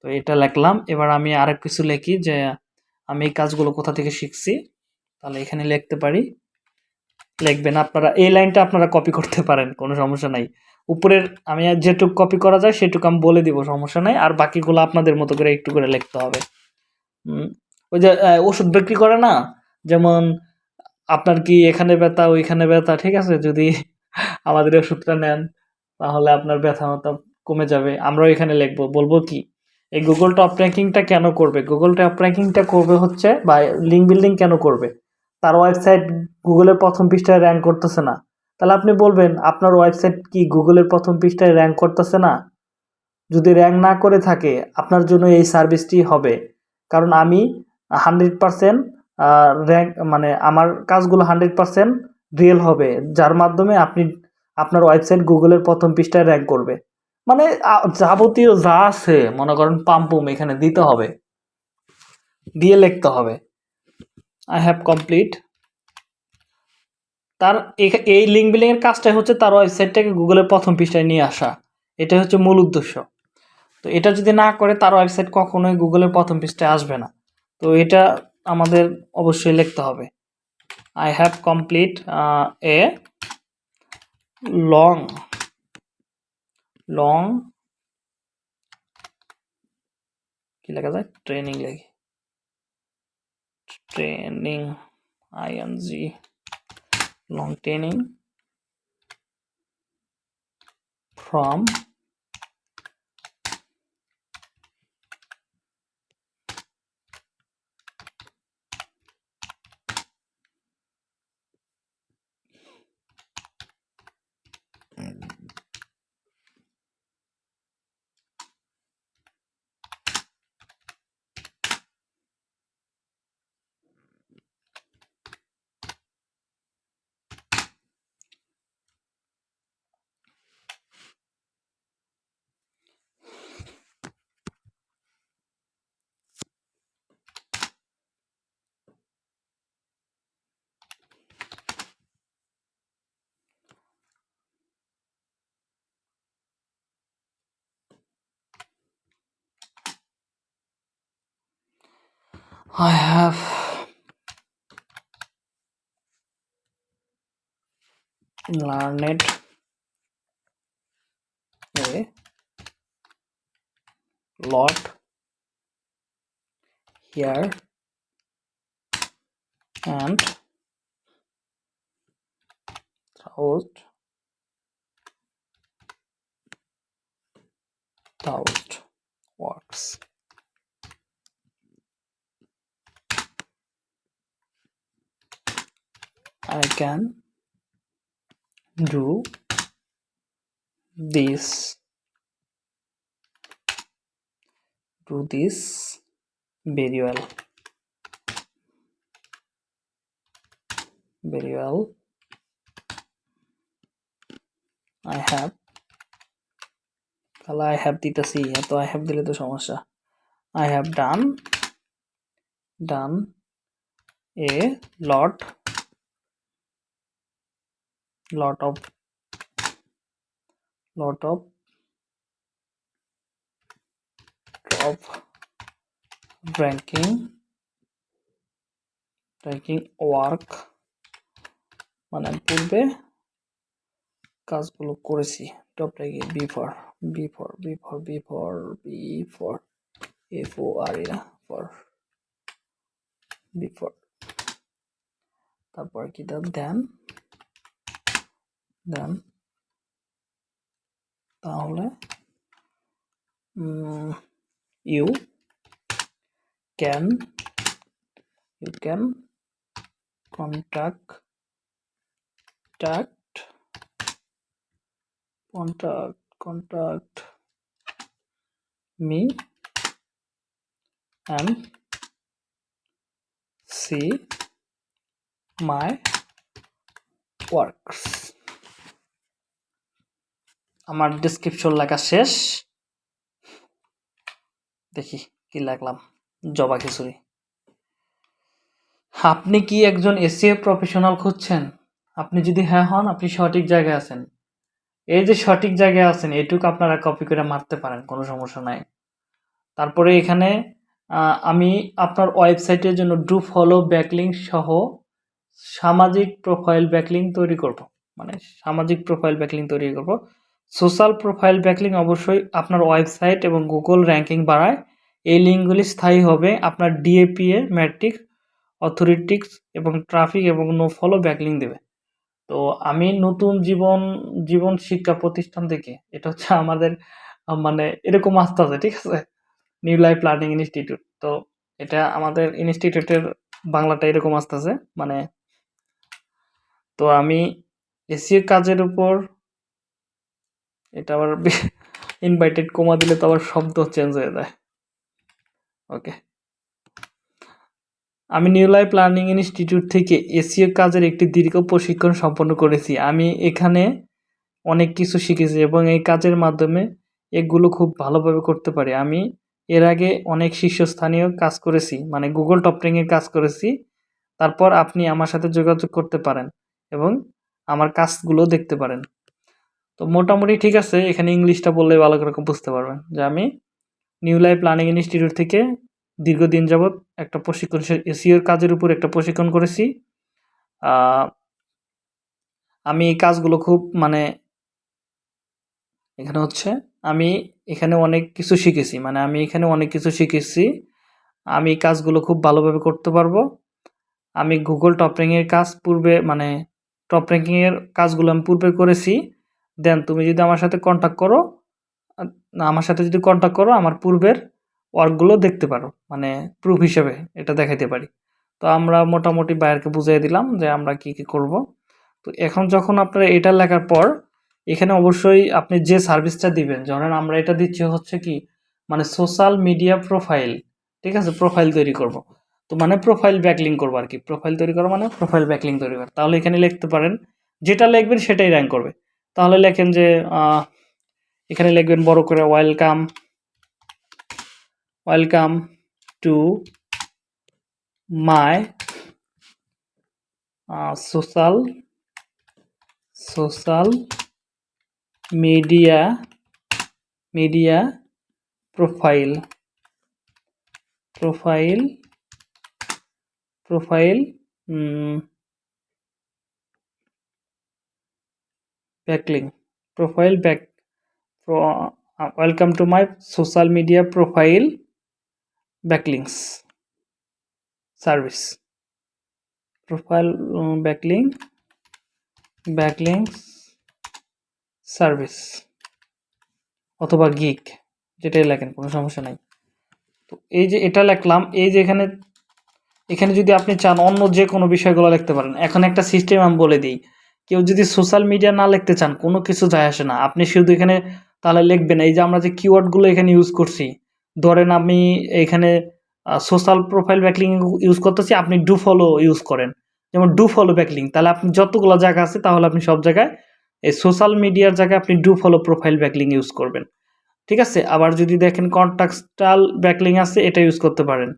তো এটা লিখলাম, এবার আমি আরেক কিছু লিখি যে আমি এই কাজগুলো কোথা থেকে শিখছি, তাহলে এখানে লিখতে পারি। লিখবেন, আপনারা এই লাইনটা আপনারা কপি করতে পারেন, কোনো সমস্যা নাই। উপরের আমি আর যেটুকু কপি করা যায়, সেটুকু আমি বলে দিব, সমস্যা নাই। আর বাকিগুলো আপনাদের মতো করে একটু করে লিখতে হবে। ওই যে ওষুধ বিক্রি করে না? যেমন আপনার কি এখানে ব্যথা, ওইখানে ব্যথা? ঠিক আছে, যদি আমাদের ওষুধটা নেন, তাহলে আপনার ব্যথা মতো কমে যাবে। আমরাও এখানে লিখব। বলব কি, এই গুগল টপ র্যাঙ্কিংটা কেন করবে? গুগল টপ র্যাঙ্কিংটা করবে হচ্ছে বা লিঙ্ক বিল্ডিং কেন করবে? তার ওয়েবসাইট গুগলের প্রথম পৃষ্ঠায় র্যাঙ্ক করতেছে না। তাহলে আপনি বলবেন, আপনার ওয়েবসাইট কি গুগলের প্রথম পৃষ্ঠায় র্যাঙ্ক করতেছে না? যদি র্যাঙ্ক না করে থাকে, আপনার জন্য এই সার্ভিসটি হবে। কারণ আমি হান্ড্রেড পারসেন্ট র্যাঙ্ক মানে আমার কাজগুলো হান্ড্রেড পারসেন্ট রিয়েল হবে, যার মাধ্যমে আপনি আপনার ওয়েবসাইট গুগলের প্রথম পৃষ্ঠায় র্যাঙ্ক করবে। মানে যাবতীয় যা আছে, মনে করেন পাম্পুম এখানে দিতে হবে, দিয়ে লিখতে হবে। আই হ্যাভ কমপ্লিট তার এই লিঙ্ক বিলিং এর কাজটাই হচ্ছে তার ওয়েবসাইটটাকে গুগলের প্রথম পৃষ্ঠায় নিয়ে আসা। এটা হচ্ছে মূল উদ্দেশ্য। তো এটা যদি না করে, তার ওয়েবসাইট কখনোই গুগলের প্রথম পৃষ্ঠায় আসবে না। তো এটা আমাদের অবশ্যই লিখতে হবে। I have complete a long long কি লেখা যায়? ট্রেনিং লেখি। Training ING long training from I have learned a lot here and thousand thousand works. I can do this do this very well very well I have তাহলে I have দিতেছি এত I have দিলে তো সমস্যা I have done done a lot lot of. Lot of. Of ranking. Ranking work. মানে পূর্বে কাজগুলো করেছি। টপ রেখে B for B for B for B for B for F O R A for B for তারপর কি দেন? দেন দেন তাহলে you can you can contact contact contact contact me and see my works আমার description লেখা শেষ। দেখি কি লাগলাম জবা খিচুড়ি। আপনি কি একজন এসিএ প্রফেশনাল খুঁজছেন? আপনি যদি হ্যাঁ হন, আপনি সঠিক জায়গায় আছেন। এই যে সঠিক জায়গায় আছেন, এটুকু আপনারা কপি করে মারতে পারেন, কোনো সমস্যা নাই। তারপরে এখানে আমি আপনার ওয়েবসাইটের জন্য ডু ফলো ব্যাকলিং সহ সামাজিক প্রোফাইল ব্যাকলিং তৈরি করব। মানে সামাজিক প্রোফাইল ব্যাকলিং তৈরি করব। সোশ্যাল প্রোফাইল ব্যাকলিং অবশ্যই আপনার ওয়েবসাইট এবং গুগল র্যাঙ্কিং বাড়ায়। এই লিঙ্কগুলি স্থায়ী হবে আপনার ডিএপিএ ম্যাট্রিক, অথরিটিক্স এবং ট্রাফিক এবং নো ফলো ব্যাকলিং দেবে। তো আমি নতুন জীবন জীবন শিক্ষা প্রতিষ্ঠান থেকে, এটা হচ্ছে আমাদের মানে এরকম আসতে আছে, ঠিক আছে? নিউ লাইফ লার্নিং ইনস্টিটিউট তো এটা আমাদের ইনস্টিটিউটের বাংলাটা এরকম আসতেছে মানে তো আমি এসিও কাজের উপর এটা আবার ইনভাইটেড কমা দিলে তো আবার শব্দ চেঞ্জ হয়ে যায়। ওকে আমি নিউ লাইফ লার্নিং ইনস্টিটিউট থেকে এসিও কাজের একটি দীর্ঘ প্রশিক্ষণ সম্পন্ন করেছি। আমি এখানে অনেক কিছু শিখেছি এবং এই কাজের মাধ্যমে এগুলো খুব ভালোভাবে করতে পারি। আমি এর আগে অনেক শীর্ষস্থানীয় কাজ করেছি মানে গুগল টপরিংয়ের কাজ করেছি। তারপর আপনি আমার সাথে যোগাযোগ করতে পারেন এবং আমার কাজগুলো দেখতে পারেন। তো মোটামুটি ঠিক আছে, এখানে ইংলিশটা বললে ভালো করে বুঝতে পারবেন যে আমি নিউ লাইফ লার্নিং ইনস্টিটিউট থেকে দীর্ঘদিন যাবৎ একটা প্রশিক্ষণ এসিওর কাজের উপর একটা প্রশিক্ষণ করেছি। আমি এই কাজগুলো খুব মানে এখানে হচ্ছে আমি এখানে অনেক কিছু শিখেছি মানে আমি এখানে অনেক কিছু শিখেছি। আমি কাজগুলো খুব ভালোভাবে করতে পারব। আমি গুগল টপ র্যাঙ্কিংয়ের কাজ পূর্বে মানে টপ র্যাঙ্কিংয়ের কাজগুলো আমি পূর্বে করেছি। দেন তুমি যদি আমার সাথে কন্ট্যাক্ট করো আমার সাথে যদি কন্ট্যাক্ট করো, আমার পূর্বের ওয়ার্কগুলো দেখতে পারো মানে প্রুফ হিসেবে এটা দেখাইতে পারি। তো আমরা মোটামুটি বাইরকে বুঝিয়ে দিলাম যে আমরা কি কি করব। তো এখন যখন আপনারা এটা লেখার পর, এখানে অবশ্যই আপনি যে সার্ভিসটা দিবেন, ধরেন আমরা এটা দিচ্ছি হচ্ছে কি মানে সোশ্যাল মিডিয়া প্রোফাইল ঠিক আছে প্রোফাইল তৈরি করব। তো মানে প্রোফাইল ব্যাকলিং করব আর কি প্রোফাইল তৈরি করা মানে প্রোফাইল ব্যাকলিং তৈরি করা। তাহলে এখানে লিখতে পারেন, যেটা লিখবেন সেটাই র্যাঙ্ক করবে। তাহলে লেখেন যে এখানে লিখবেন বড় করে welcome welcome to my social social media media profile profile profile backlink profile back welcome to my social media profile backlinks service profile backlink backlinks service অথবা গিক যেটাই লেখেন, কোনো সমস্যা নাই। তো এই যে এটা লিখলাম, এই যে এখানে এখানে যদি আপনি চান অন্য যে কোনো বিষয়গুলো লিখতে পারেন, এখন একটা সিস্টেম আমি বলে দিই। কেউ যদি সোশ্যাল মিডিয়া না লিখতে চান, কোনো কিছু যায় আসে না। আপনি শুধু এখানে তাহলে লিখবেন, এই যে আমরা যে কিওয়ার্ডগুলো এখানে ইউজ করছি, ধরেন আমি এখানে সোশ্যাল প্রোফাইল ব্যাকলিং ইউজ করতেছি, আপনি ডু ফলো ইউজ করেন। যেমন ডু ফলো ব্যাকলিং তাহলে আপনি যতগুলো জায়গা আছে, তাহলে আপনি সব জায়গায় এই সোশ্যাল মিডিয়ার জায়গায় আপনি do follow profile backlink use করবেন। ঠিক আছে? আবার যদি দেখেন কন্টাক্সটাল ব্যাকলিং আছে, এটা ইউজ করতে পারেন।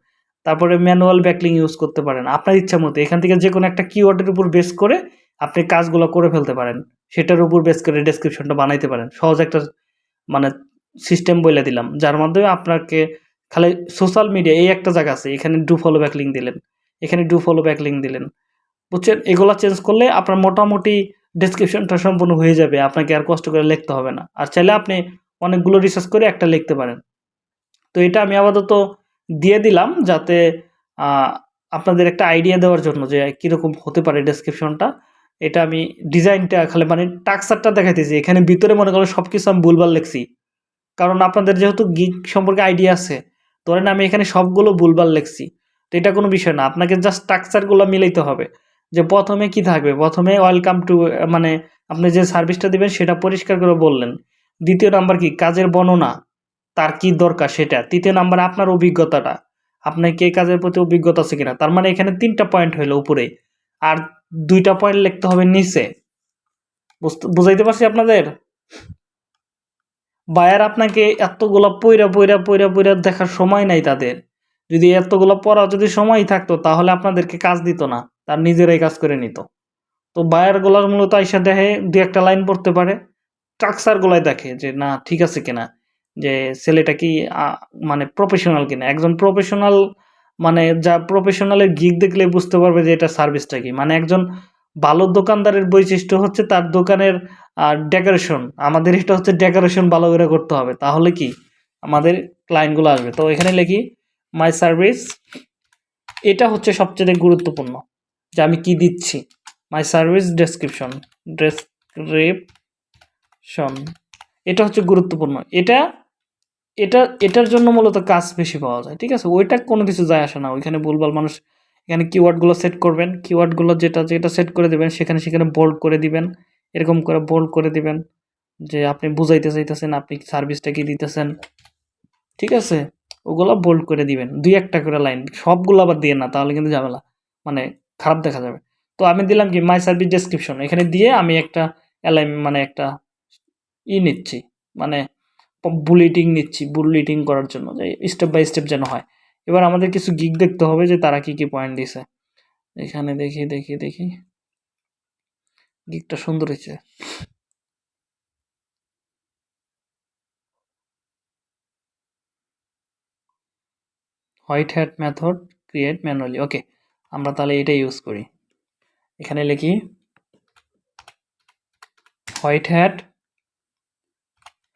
তারপরে ম্যানুয়াল ব্যাকলিং ইউজ করতে পারেন। আপনার ইচ্ছা মতো, এখান থেকে যে কোনো একটা কিওয়ার্ডের উপর বেস করে আপনি কাজগুলো করে ফেলতে পারেন। সেটার উপর বেস করে ডেসক্রিপশনটা বানাইতে পারেন। সহজ একটা মানে সিস্টেম বলে দিলাম। যার মাধ্যমে আপনাকে খালি সোশ্যাল মিডিয়া এই একটা জায়গা আছে, এখানে ডু ফলো ব্যাকলিং দিলেন। এখানে ডু ফলো ব্যাকলিং দিলেন। বুঝছেন? এগুলো চেঞ্জ করলে আপনার মোটামুটি ডেসক্রিপশনটা সম্পূর্ণ হয়ে যাবে। আপনাকে আর কষ্ট করে লিখতে হবে না। আর চাইলে আপনি অনেকগুলো রিসার্চ করে একটা লিখতে পারেন। তো এটা আমি আপাতত দিয়ে দিলাম যাতে আপনাদের একটা আইডিয়া দেওয়ার জন্য যে কীরকম হতে পারে ডেসক্রিপশনটা এটা আমি ডিজাইনটা খালি মানে টাক্সারটা দেখাইতেছি। এখানে ভিতরে মনে করো সব কিছু আমি ভুলভাল লিখছি। কারণ আপনাদের যেহেতু গিক সম্পর্কে আইডিয়া আছে, ধরেন আমি এখানে সবগুলো ভুলভাল লিখছি। তো এটা কোনো বিষয় না, আপনাকে জাস্ট স্ট্রাকচারগুলো মিলাইতে হবে। যে প্রথমে কি থাকবে? প্রথমে ওয়েলকাম টু মানে আপনি যে সার্ভিসটা দিবেন সেটা পরিষ্কার করে বললেন। দ্বিতীয় নাম্বার কি? কাজের বর্ণনা। তার কি দরকার সেটা? তৃতীয় নাম্বার আপনার অভিজ্ঞতাটা। আপনার কে কাজের প্রতি অভিজ্ঞতা আছে কিনা? তার মানে এখানে তিনটা পয়েন্ট হইল উপরে। আর দুইটা পয়েন্ট লিখতে হবে নিচে। বুঝাইতে পারছি আপনাদের? বায়ার আপনাকে এতগুলা পইরা পইরা পইরা পইরা দেখার সময় নাই তাদের। যদি এতগুলো পড়া যদি সময় থাকতো, তাহলে আপনাদেরকে কাজ দিত না। তার নিজেরাই কাজ করে নিত। তো বায়ারগুলার মূলত আইসা দেখে, দু একটা লাইন পড়তে পারে। স্ট্রাকচার গোলায় দেখে যে, না, ঠিক আছে কিনা? যে, ছেলেটা কি মানে প্রফেশনাল কিনা? একজন প্রফেশনাল মানে যা প্রফেশনালের গিগ দেখলে বুঝতে পারবে যে এটা সার্ভিসটা কি। মানে একজন ভালো দোকানদারের বৈশিষ্ট্য হচ্ছে তার দোকানের ডেকোরেশন আমাদের এটা হচ্ছে ডেকোরেশন ভালো করে করতে হবে। তাহলে কি? আমাদের ক্লায়েন্টগুলো আসবে। তো এখানে লিখি মাই সার্ভিস এটা হচ্ছে সবচেয়ে গুরুত্বপূর্ণ যে আমি কি দিচ্ছি। মাই সার্ভিস ডেসক্রিপশন ডেসক্রিপশন এটা হচ্ছে গুরুত্বপূর্ণ। এটা এটা, এটার জন্য মূলত কাজ বেশি পাওয়া যায়, ঠিক আছে? ওইটা কোনো কিছু যায় আসে না। ওইখানে ভুলভাল মানুষ, এখানে কিওয়ার্ডগুলো সেট করবেন কিওয়ার্ডগুলো যেটা যেটা সেট করে দেবেন, সেখানে সেখানে বোল্ড করে দিবেন, এরকম করে বোল্ড করে দিবেন যে আপনি বুঝাইতে চাইতেছেন, আপনি সার্ভিসটা কি দিতেছেন, ঠিক আছে? ওগুলো বোল্ড করে দিবেন, দুই একটা করে লাইন সবগুলো আবার দিয়ে না, তাহলে কিন্তু ঝামেলা মানে খারাপ দেখা যাবে। তো আমি দিলাম কি মাই সার্ভিস ডেসক্রিপশন এখানে দিয়ে আমি একটা অ্যালাইন মানে একটা ই নিচ্ছি মানে বুলেটিং নিচ্ছি বুলেটিং করার জন্য, যে স্টেপ বাই স্টেপ যেন হয়। এবার আমাদের কিছু গিগ দেখতে হবে যে তারা কি কি পয়েন্ট দিছে। এখানে দেখি দেখি দেখি। গিগটা সুন্দর হয়েছে। White hat method create manually okay আমরা তাহলে এটা ইউজ করি। এখানে লিখি হোয়াইট হ্যাট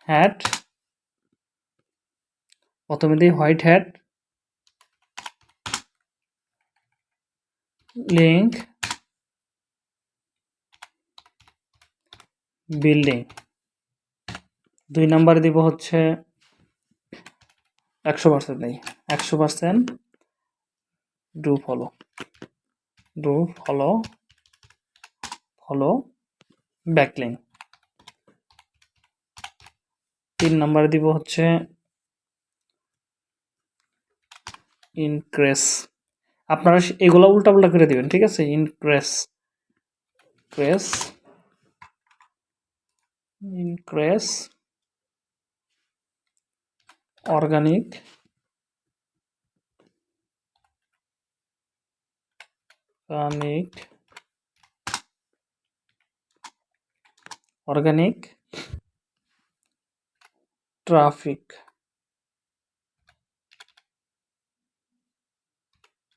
হ্যাট প্রথমে দিই হোয়াইট হ্যাট, লিঙ্ক, বিল্ডিং। দুই নাম্বার দিব হচ্ছে একশো পার্সেন্ট নেই, একশো percent do follow. Do follow follow, backlink. তিন নাম্বার দিব হচ্ছে ইনক্রেস আপনারা এগুলো উল্টাপাল্টা করে দিবেন, ঠিক আছে? Increase crease increase organic organic organic traffic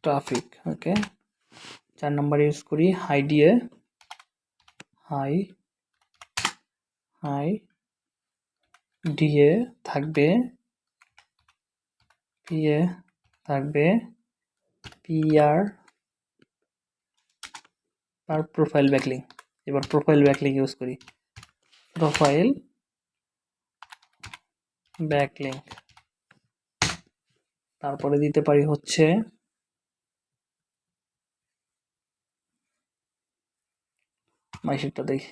traffic okay চার নাম্বার ইউজ করি হাই দিয়ে হাই হাই ডিএ থাকবে পিএ থাকবে পিআর আর প্রোফাইল ব্যাকলিং এবার প্রোফাইল ব্যাকলিং ইউজ করি প্রোফাইল ব্যাকলিং তারপরে দিতে পারি হচ্ছে মাইশিটটা দেখি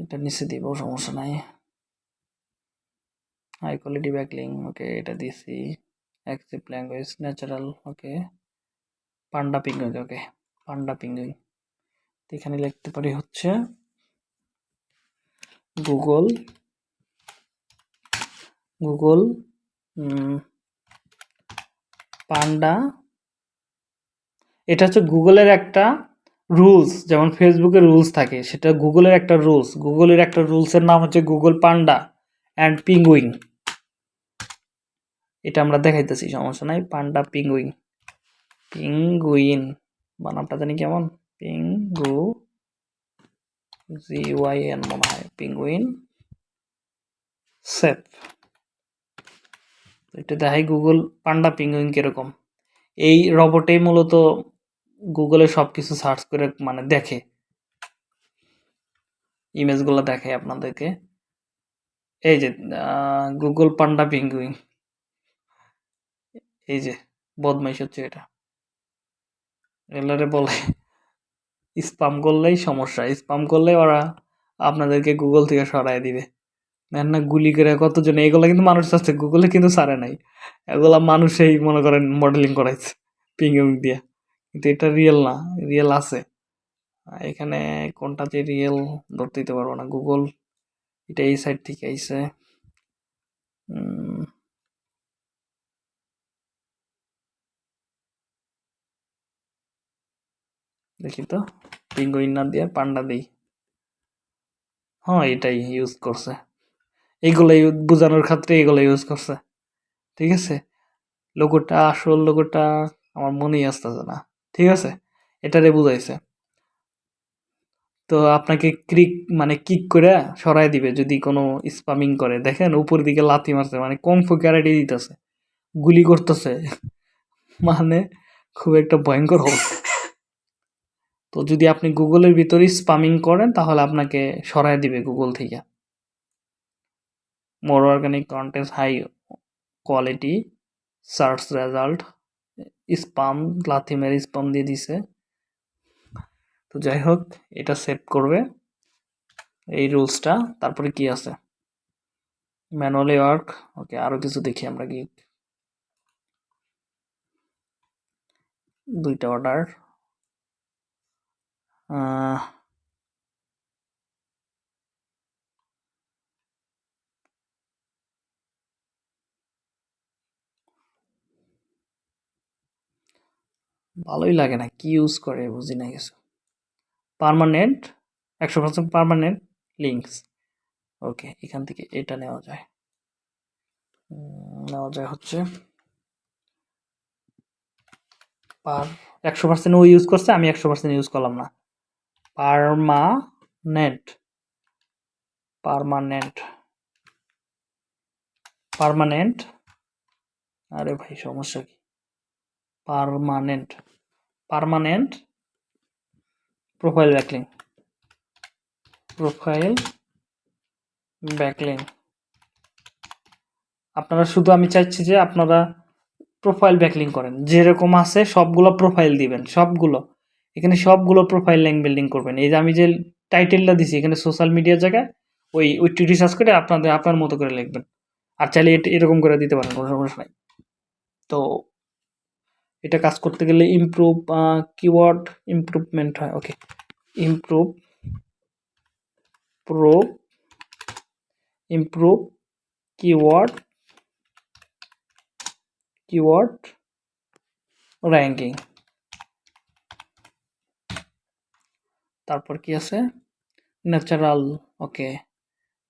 এটা নিচে দিব সমস্যা নাই হাই কোয়ালিটি ব্যাকলিং ওকে এটা দিছি। Accept language natural okay Panda Penguin okay Panda Penguin এখানে লিখতে পারি হচ্ছে গুগল গুগল পান্ডা এটা হচ্ছে গুগলের একটা রুলস যেমন ফেসবুকের রুলস থাকে, সেটা গুগলের একটা রুলস গুগলের একটা রুলসের নাম হচ্ছে গুগল পান্ডা অ্যান্ড পিঙ্গুইং এটা আমরা দেখাইতেছি, সমস্যা নাই পান্ডা পিঙ্গুইং পিঙ্গুইন বানামটা জানি কেমন? Ping go G Y N মনে হয় পিঙ্গুইন সেফ এটা দেখাই গুগল পান্ডা পিঙ্গুইন কীরকম। এই রবটে মূলত গুগলে সব কিছু সার্চ করে মানে দেখে। ইমেজগুলো দেখে আপনাদেরকে। এই যে গুগল পান্ডা পিঙ্গুইন এই যে, বদমাইশ হচ্ছে এটা। এলারে বলে স্পাম করলেই সমস্যা। স্পাম করলে ওরা আপনাদেরকে গুগল থেকে সরাই দিবে। দেখ না, গুলি করে কতজন, এগুলো কিন্তু মানুষ আছে গুগলে কিন্তু সারে নাই। এগুলা মানুষেই মনে করেন মডেলিং করাইছে পিঙ্গুইন দিয়ে। কিন্তু এটা রিয়েল না রিয়েল আছে। এখানে কোনটা যে রিয়েল ধরতে দিতে পারব না। গুগল এটা এই সাইড থেকে উম, দেখি তো। পিঙ্গুইন না দিয়ে পান্ডা দিই। হ্যাঁ এটাই ইউজ করছে। এইগুলো বোঝানোর ক্ষেত্রে এগুলো ইউজ করছে। ঠিক আছে? লোগোটা আসল লোগোটা আমার মনেই আসতেছে না। ঠিক আছে? এটারে বুঝাইছে। তো আপনাকে ক্লিক মানে কিক করে সরাই দিবে যদি কোনো স্পামিং করে। দেখেন উপর দিকে লাথি মারছে মানে কম ফুকারেটি দিতেছে। গুলি করতেছে। মানে খুব একটা ভয়ঙ্কর অবস্থা। তো যদি আপনি গুগলের ভিতরে স্পামিং করেন, তাহলে আপনাকে সরাই দিবে গুগল থেকে। More organic content high quality search result spam লাথি মেরে স্পাম দিয়ে দিছে। তো যাই হোক, এটা সেভ করবে। এই রুলসটা তারপরে কি আছে? ম্যানুয়ালি ওয়ার্ক ওকে আরও কিছু দেখি আমরা কি দুইটা অর্ডার ভালোই লাগে না, কি ইউজ করে বুঝি না কিছু। পার্মানেন্ট একশো পার্সেন্ট পার্মানেন্ট লিঙ্কস ওকে এখান থেকে এটা নেওয়া যায়। নেওয়া যায় হচ্ছে পার একশো পার্সেন্ট ও ইউজ করছে, আমি একশো পার্সেন্ট ইউজ করলাম না। পারমানেন্ট পার্মানেন্ট পারমানেন্ট আরে ভাই, সমস্যা কি? Permanent permanent profile backlink profile backlink আপনারা শুধু আমি চাইছি যে আপনারা প্রোফাইল ব্যাকলিং করেন। যেরকম আছে সবগুলো প্রোফাইল দিবেন, সবগুলো। এখানে সবগুলো প্রোফাইল লিঙ্ক বিল্ডিং করবেন। এই যে আমি যে টাইটেলটা দিছি, এখানে সোশ্যাল মিডিয়ার জায়গায় ওই ওইটি রিসার্চ করে আপনাদের, আপনার মতো করে লিখবেন। আর চাইলে এরকম করে দিতে পারেন, কোনো সমস্যা নাই। তো এটা কাজ করতে গেলে ইমপ্রুভ কিওয়ার্ড ইমপ্রুভমেন্ট হয় okay improve pro improve keyword keyword ranking তারপর কি আছে? ন্যাচারাল ওকে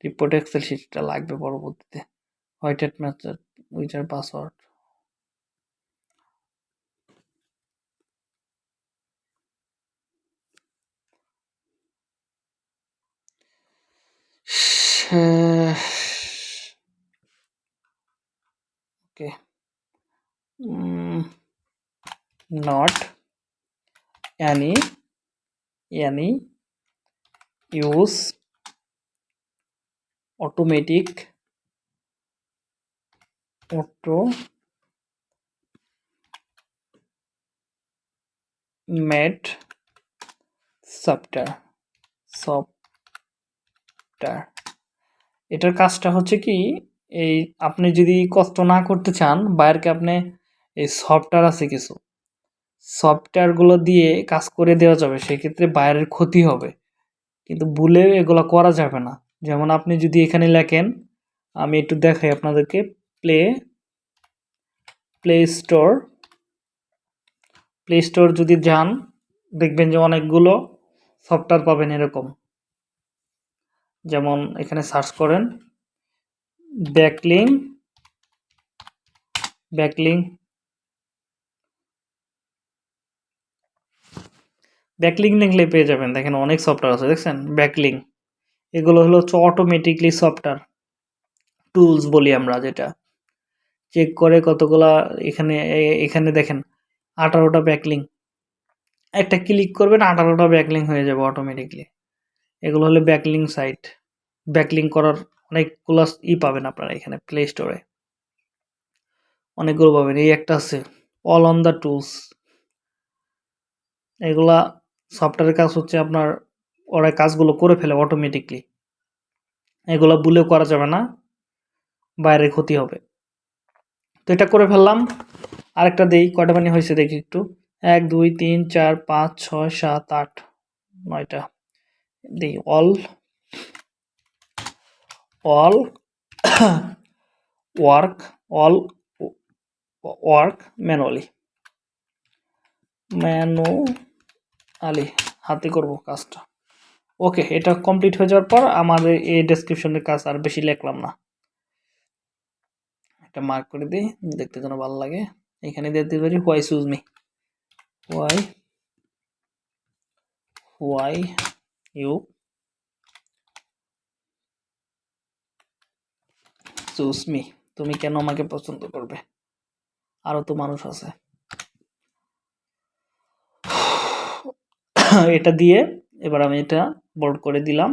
রিপোর্ট এক্সেল শিটটা লাগবে পরবর্তীতে। White ম্যাচার Witcher password okay hmm, not any any use automatic auto made software software এটার কাজটা হচ্ছে কি, এই আপনি যদি কষ্ট না করতে চান, বাইরকে আপনি এই সফটওয়্যার আছে কিছু। সফটওয়্যারগুলো দিয়ে কাজ করে দেওয়া যাবে, সেক্ষেত্রে বাইরের ক্ষতি হবে। কিন্তু ভুলে এগুলো করা যাবে না। যেমন আপনি যদি এখানে লেখেন, আমি একটু দেখাই আপনাদেরকে, play play store. Play store যদি যান, দেখবেন যে অনেকগুলো সফটওয়্যার পাবেন এরকম। যেমন এখানে সার্চ করেন ব্যাকলিং ব্যাকলিং ব্যাকলিং লিখলে পেয়ে যাবেন। দেখেন অনেক সফটওয়্যার আছে, দেখছেন? ব্যাকলিং এগুলো হলো হচ্ছে অটোমেটিকলি সফটওয়্যার টুলস বলি আমরা যেটা। চেক করে কতগুলা এখানে এখানে দেখেন, আঠারোটা ব্যাকলিং একটা ক্লিক করবেন, আঠারোটা ব্যাকলিং হয়ে যাবে অটোমেটিকলি এগুলো হলো ব্যাকলিং সাইট ব্যাকলিং করার অনেকগুলো ই পাবেন আপনারা এখানে প্লে স্টোরে অনেকগুলো পাবেন। এই একটা আছে অল অন দ্য টুলস এগুলা সফটওয়্যারের কাজ হচ্ছে আপনার ওরা কাজগুলো করে ফেলে অটোমেটিকলি এগুলো ভুলেও করা যাবে না, বাইরে ক্ষতি হবে। তো এটা করে ফেললাম। আরেকটা দেই, কয়টা পানি হয়েছে দেখি একটু। এক, দুই, তিন, চার, পাঁচ, ছয়, সাত, আট, নয়টা। দেই, all all, work all, work, manually. Manually, হাতে করব কাজটা। ওকে, এটা কমপ্লিট হয়ে যাওয়ার পর আমাদের এই ডেসক্রিপশনের কাজ আর বেশি লিখলাম না। এটা মার্ক করে দিই, দেখতে যেন ভালো লাগে। এখানে দিয়ে দিতে পারি why choose me why why you. Choose me. তুমি কেন আমাকে পছন্দ করবে? আরও তো মানুষ আছে। এটা দিয়ে এবার আমি এটা বোল্ড করে দিলাম।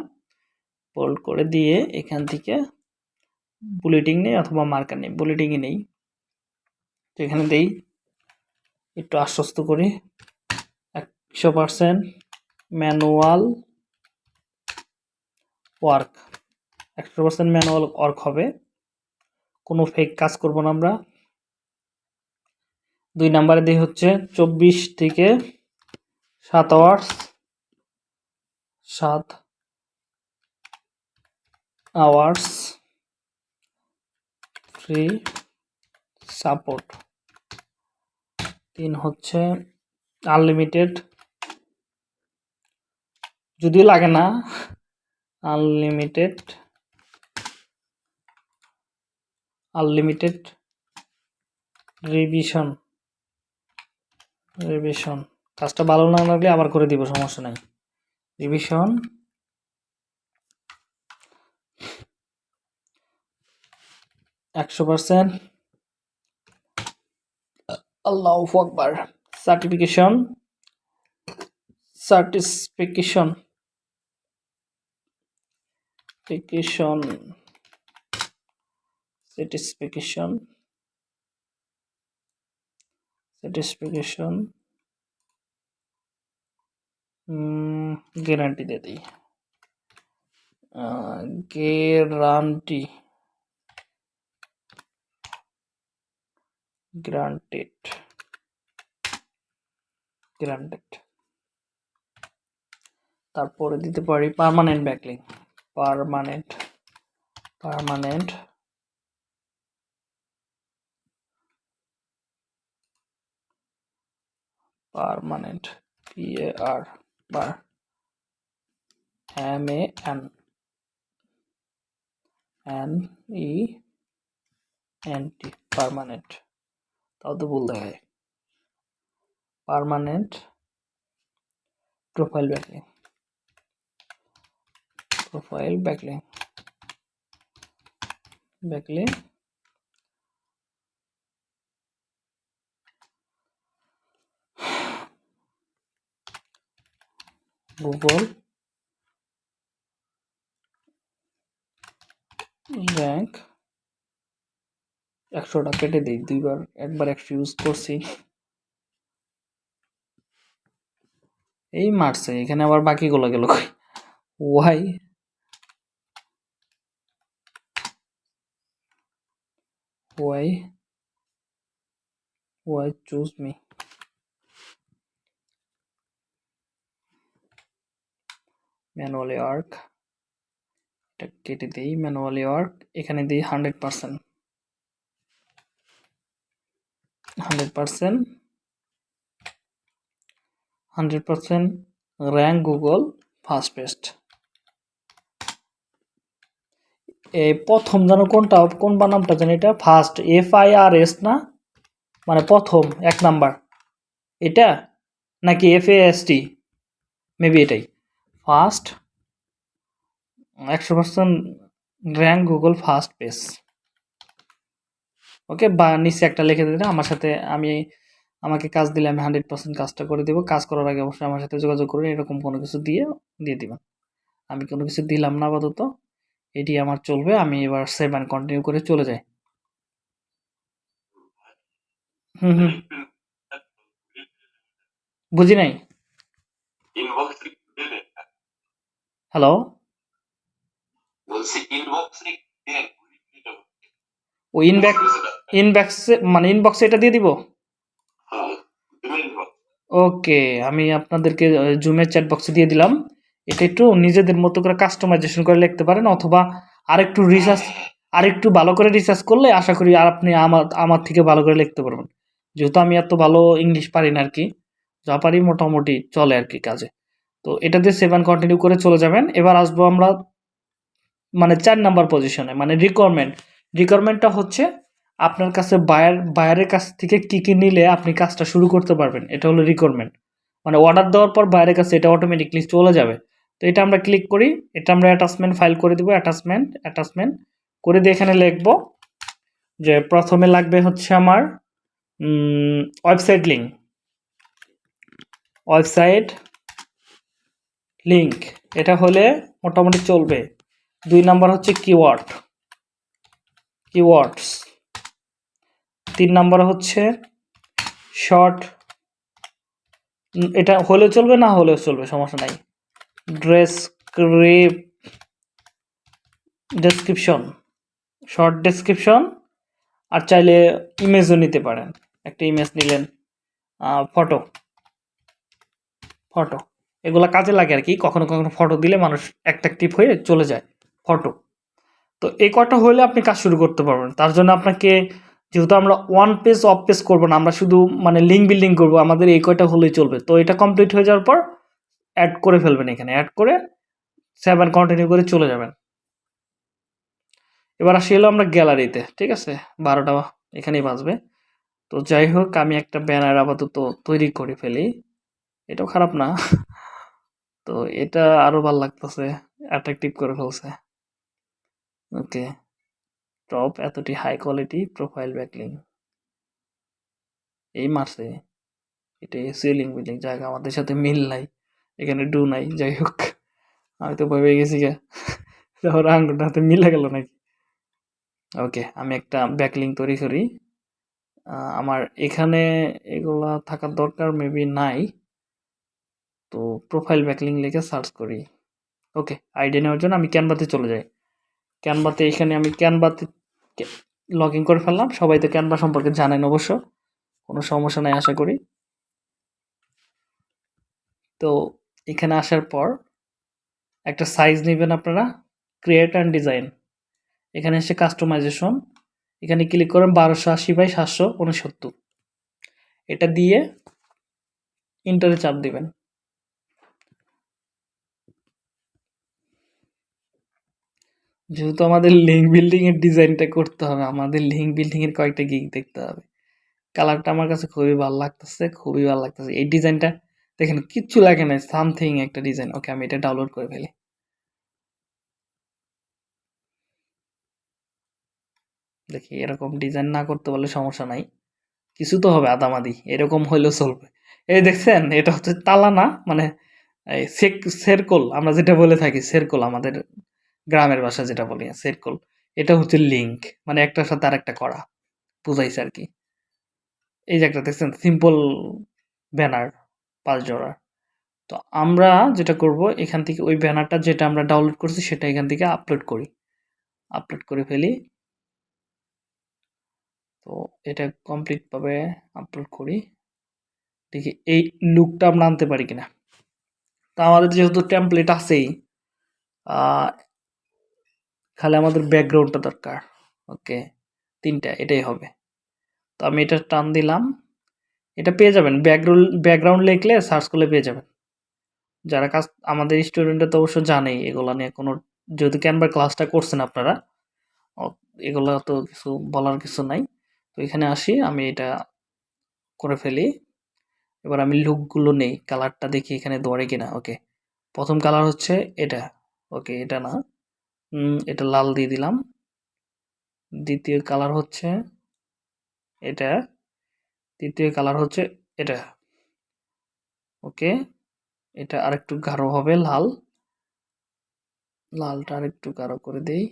বোল্ড করে দিয়ে এখান থেকে বুলেটিং নেই অথবা মার্কার নেই বুলেটিংই নেই। তো এখানে দেই, একটু আশ্বস্ত করি। একশো পার্সেন্ট ম্যানুয়াল ওয়ার্ক একশো পার্সেন্ট ম্যানুয়াল ওয়ার্ক হবে। কোনো ফেক কাজ করব না আমরা। দুই নাম্বারে দিয়ে হচ্ছে চব্বিশ থেকে সাত আওয়ার্স সাত আওয়ার্স ফ্রি সাপোর্ট তিন হচ্ছে আনলিমিটেড যদিও লাগে না আনলিমিটেড আনলিমিটেড রিভিশন রিভিশন। কাজটা ভালো না লাগলে আবার করে দিব, সমস্যা নাই। রিভিশন, একশো পার্সেন্ট। আল্লাহ আকবার। Certification certification. Certification satisfaction satisfaction guarantee দিয়ে দিই। গ্যারান্টি গ্রান্টেড গ্রান্টেড তারপরে দিতে পারি permanent backlink permanent permanent permanent P A R bar M A N N E N T permanent তাও তো ভুল দেখায় permanent profile backlink profile backlink backlink Google rank একশোটা কেটে দিই, দুইবার, একবার একশো ইউজ করছি। এই মারছে, এখানে আবার বাকিগুলো গেল why why why choose me manually work এটা কেটে দিই ম্যানুয়ালি ওয়ার্ক এখানে দিই hundred percent hundred percent hundred percent rank প্রথম যেন কোনটা কোন বানামটা জানি এটা? First F I R S না? মানে প্রথম, এক নাম্বার। এটা? নাকি F A S T maybe এটাই। ফার্স্ট একশো percent rank Google first page okay বা নিচে একটা লিখে দিলে আমার সাথে আমি, আমাকে কাজ দিলে আমি হান্ড্রেড পার্সেন্ট কাজটা করে দেবো। কাজ করার আগে অবশ্যই আমার সাথে যোগাযোগ করুন এরকম কোনো কিছু দিয়ে দিয়ে দিবেন। আমি কোনো কিছু দিলাম না আপাতত। এটি আমার চলবে আমি এবার সেভেন কন্টিনিউ করে চলে যাই। হুম হুম। বুঝি নাই? হ্যালো ইনবক্স ও ইনব্যাক ইনব্যাক্সে মানে ইনবক্সে এটা দিয়ে দিব? হ্যাঁ ইনবক্স ওকে আমি আপনাদেরকে জুমের চ্যাট বক্সে দিয়ে দিলাম। এটা একটু নিজেদের মতো করে কাস্টমাইজেশন করে লিখতে পারেন অথবা আরেকটু রিসার্চ আরেকটু ভালো করে রিসার্চ করলে আশা করি আর আপনি আমার আমার থেকে ভালো করে লিখতে পারবেন। যেহেতু আমি এত ভালো ইংলিশ পারি না আর কি যা পারি মোটামুটি চলে আর কি কাজে। তো এটা দিয়ে সেভেন কন্টিনিউ করে চলে যাবেন। এবার আসব আমরা মানে চার নাম্বার পজিশনে মানে রিকোয়ারমেন্ট রিকোয়ারমেন্টটা হচ্ছে আপনার কাছে বায়ার বায়ারের কাছ থেকে কী কী নিলে আপনি কাজটা শুরু করতে পারবেন। এটা হলো রিকোয়ারমেন্ট মানে অর্ডার দেওয়ার পর বাইরের কাছে এটা অটোমেটিকলি চলে যাবে। তো এটা আমরা ক্লিক করি, এটা আমরা অ্যাটাচমেন্ট ফাইল করে দেবো অ্যাটাচমেন্ট অ্যাটাচমেন্ট করে দিয়ে এখানে লিখব যে প্রথমে লাগবে হচ্ছে আমার ওয়েবসাইট লিঙ্ক ওয়েবসাইট লিঙ্ক এটা হলে মোটামুটি চলবে। দুই নাম্বার হচ্ছে কিওয়ার্ড কিওয়ার্ডস তিন নাম্বার হচ্ছে শর্ট এটা হলেও চলবে, না হলেও চলবে, সমস্যা নাই। ড্রেসক্রিপ ডেসক্রিপশন শর্ট ডেসক্রিপশন আর চাইলে ইমেজও নিতে পারেন। একটা ইমেজ নিলেন ফটো ফটো এগুলো কাজে লাগে আর কি, কখনো কখনো ফটো দিলে মানুষ অ্যাট্রাকটিভ হয়ে চলে যায় ফটো তো এই কটা হলে আপনি কাজ শুরু করতে পারবেন। তার জন্য আপনাকে, যেহেতু আমরা ওয়ান পেজ অফ পেজ করব না, আমরা শুধু মানে লিঙ্ক বিল্ডিং করব, আমাদের এই কয়টা হলেই চলবে। তো এটা কমপ্লিট হয়ে যাওয়ার পর অ্যাড করে ফেলবেন এখানে। অ্যাড করে সেভেন কন্টিনিউ করে চলে যাবেন। এবার আসি হলো আমরা গ্যালারিতে ঠিক আছে? বারোটা এখানেই বাজবে। তো যাই হোক, আমি একটা ব্যানার আপাতত তৈরি করে ফেলি। এটাও খারাপ না। তো এটা আরও ভালো লাগতেছে অ্যাট্রাকটিভ করে ফেলছে। ওকে টপ এতটি হাই কোয়ালিটি প্রোফাইল ব্যাকলিং এই মারছে। এটা সিলিং বিল্ডিং জায়গা আমাদের সাথে মিল নাই। এখানে ডু নাই, যাই হোক। আমি তো ভয় পেয়ে গেছি গা। তারপর হাতে মিলে গেল নাকি? ওকে, আমি একটা ব্যাকলিং তৈরি করি। আমার এখানে এগুলা থাকার দরকার মেবি নাই। তো প্রোফাইল ব্যাকলিং লিখে সার্চ করি। ওকে আইডিয়া নেওয়ার জন্য আমি ক্যানভাতে চলে যাই। ক্যানভাতে এখানে আমি ক্যানভাতে লগ ইন করে ফেললাম। সবাই তো ক্যানভা সম্পর্কে জানেন অবশ্য। কোনো সমস্যা নাই, আশা করি। তো এখানে আসার পর একটা সাইজ নেবেন আপনারা ক্রিয়েট অ্যান্ড ডিজাইন এখানে এসে কাস্টমাইজেশন এখানে ক্লিক করেন বারোশো আশি বাই সাতশো উনসত্তর। এটা দিয়ে ইন্টারে চাপ দিবেন। যেহেতু আমাদের লিঙ্ক বিল্ডিং এর ডিজাইনটা করতে হবে, আমাদের লিঙ্ক বিল্ডিং এর কয়েকটা গিগ দেখতে হবে। কালারটা আমার কাছে খুবই ভালো লাগতেছে, খুবই ভালো লাগতেছে। এই ডিজাইনটা দেখেন, কিচ্ছু লাগে না সামথিং একটা ডিজাইন ওকে আমি এটা ডাউনলোড করে ফেলি। দেখি, এরকম ডিজাইন না করতে পারলে সমস্যা নাই। কিছু তো হবে, আদামাদি। এরকম হইলেও চলবে। এই দেখছেন, এটা হচ্ছে তালা না মানে সেরকল আমরা যেটা বলে থাকি সেরকল আমাদের গ্রামের ভাষা যেটা বলি সেরকল এটা হচ্ছে লিঙ্ক মানে একটার সাথে আর একটা করা। বুঝাইছে আর কি। এই যে একটা, দেখছেন সিম্পল ব্যানার পাঁচ জোড়া। তো আমরা যেটা করব, এখান থেকে ওই ব্যানারটা যেটা আমরা ডাউনলোড করছি, সেটা এখান থেকে আপলোড করি। আপলোড করে ফেলি। তো এটা কমপ্লিটভাবে আপলোড করি। দেখি এই লুকটা আমরা আনতে পারি কিনা। তো আমাদের যেহেতু টেমপ্লেট আছেই খালি আমাদের ব্যাকগ্রাউন্ডটা দরকার। ওকে তিনটা, এটাই হবে। তো আমি এটা টান দিলাম। এটা পেয়ে যাবেন। ব্যাকগ্রাউন্ড ব্যাকগ্রাউন্ড লিখলে সার্চ করলে পেয়ে যাবেন। যারা কাজ, আমাদের স্টুডেন্টরা তো অবশ্য জানেই এগুলো নিয়ে কোনো যদি ক্যানভার ক্লাসটা করছেন আপনারা এগুলো তো কিছু বলার কিছু নাই। তো এখানে আসি, আমি এটা করে ফেলি। এবার আমি লুকগুলো নেই কালারটা দেখি এখানে ধরে কিনা ওকে প্রথম কালার হচ্ছে এটা ওকে এটা না। এটা লাল দিয়ে দিলাম। দ্বিতীয় কালার হচ্ছে এটা। তৃতীয় কালার হচ্ছে এটা। ওকে এটা আরেকটু গাঢ় হবে, লাল। লালটা আরেকটু গাঢ় করে দেই।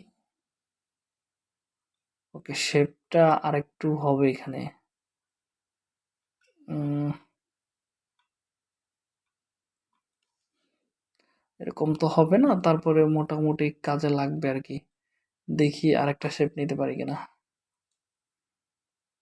ওকে শেপটা আরেকটু হবে এখানে। এরকম তো হবে না, তারপরে মোটামুটি কাজে লাগবে আর কি। দেখি আরেকটা শেপ নিতে পারি কিনা উম, হুম, উম, হুম, উম।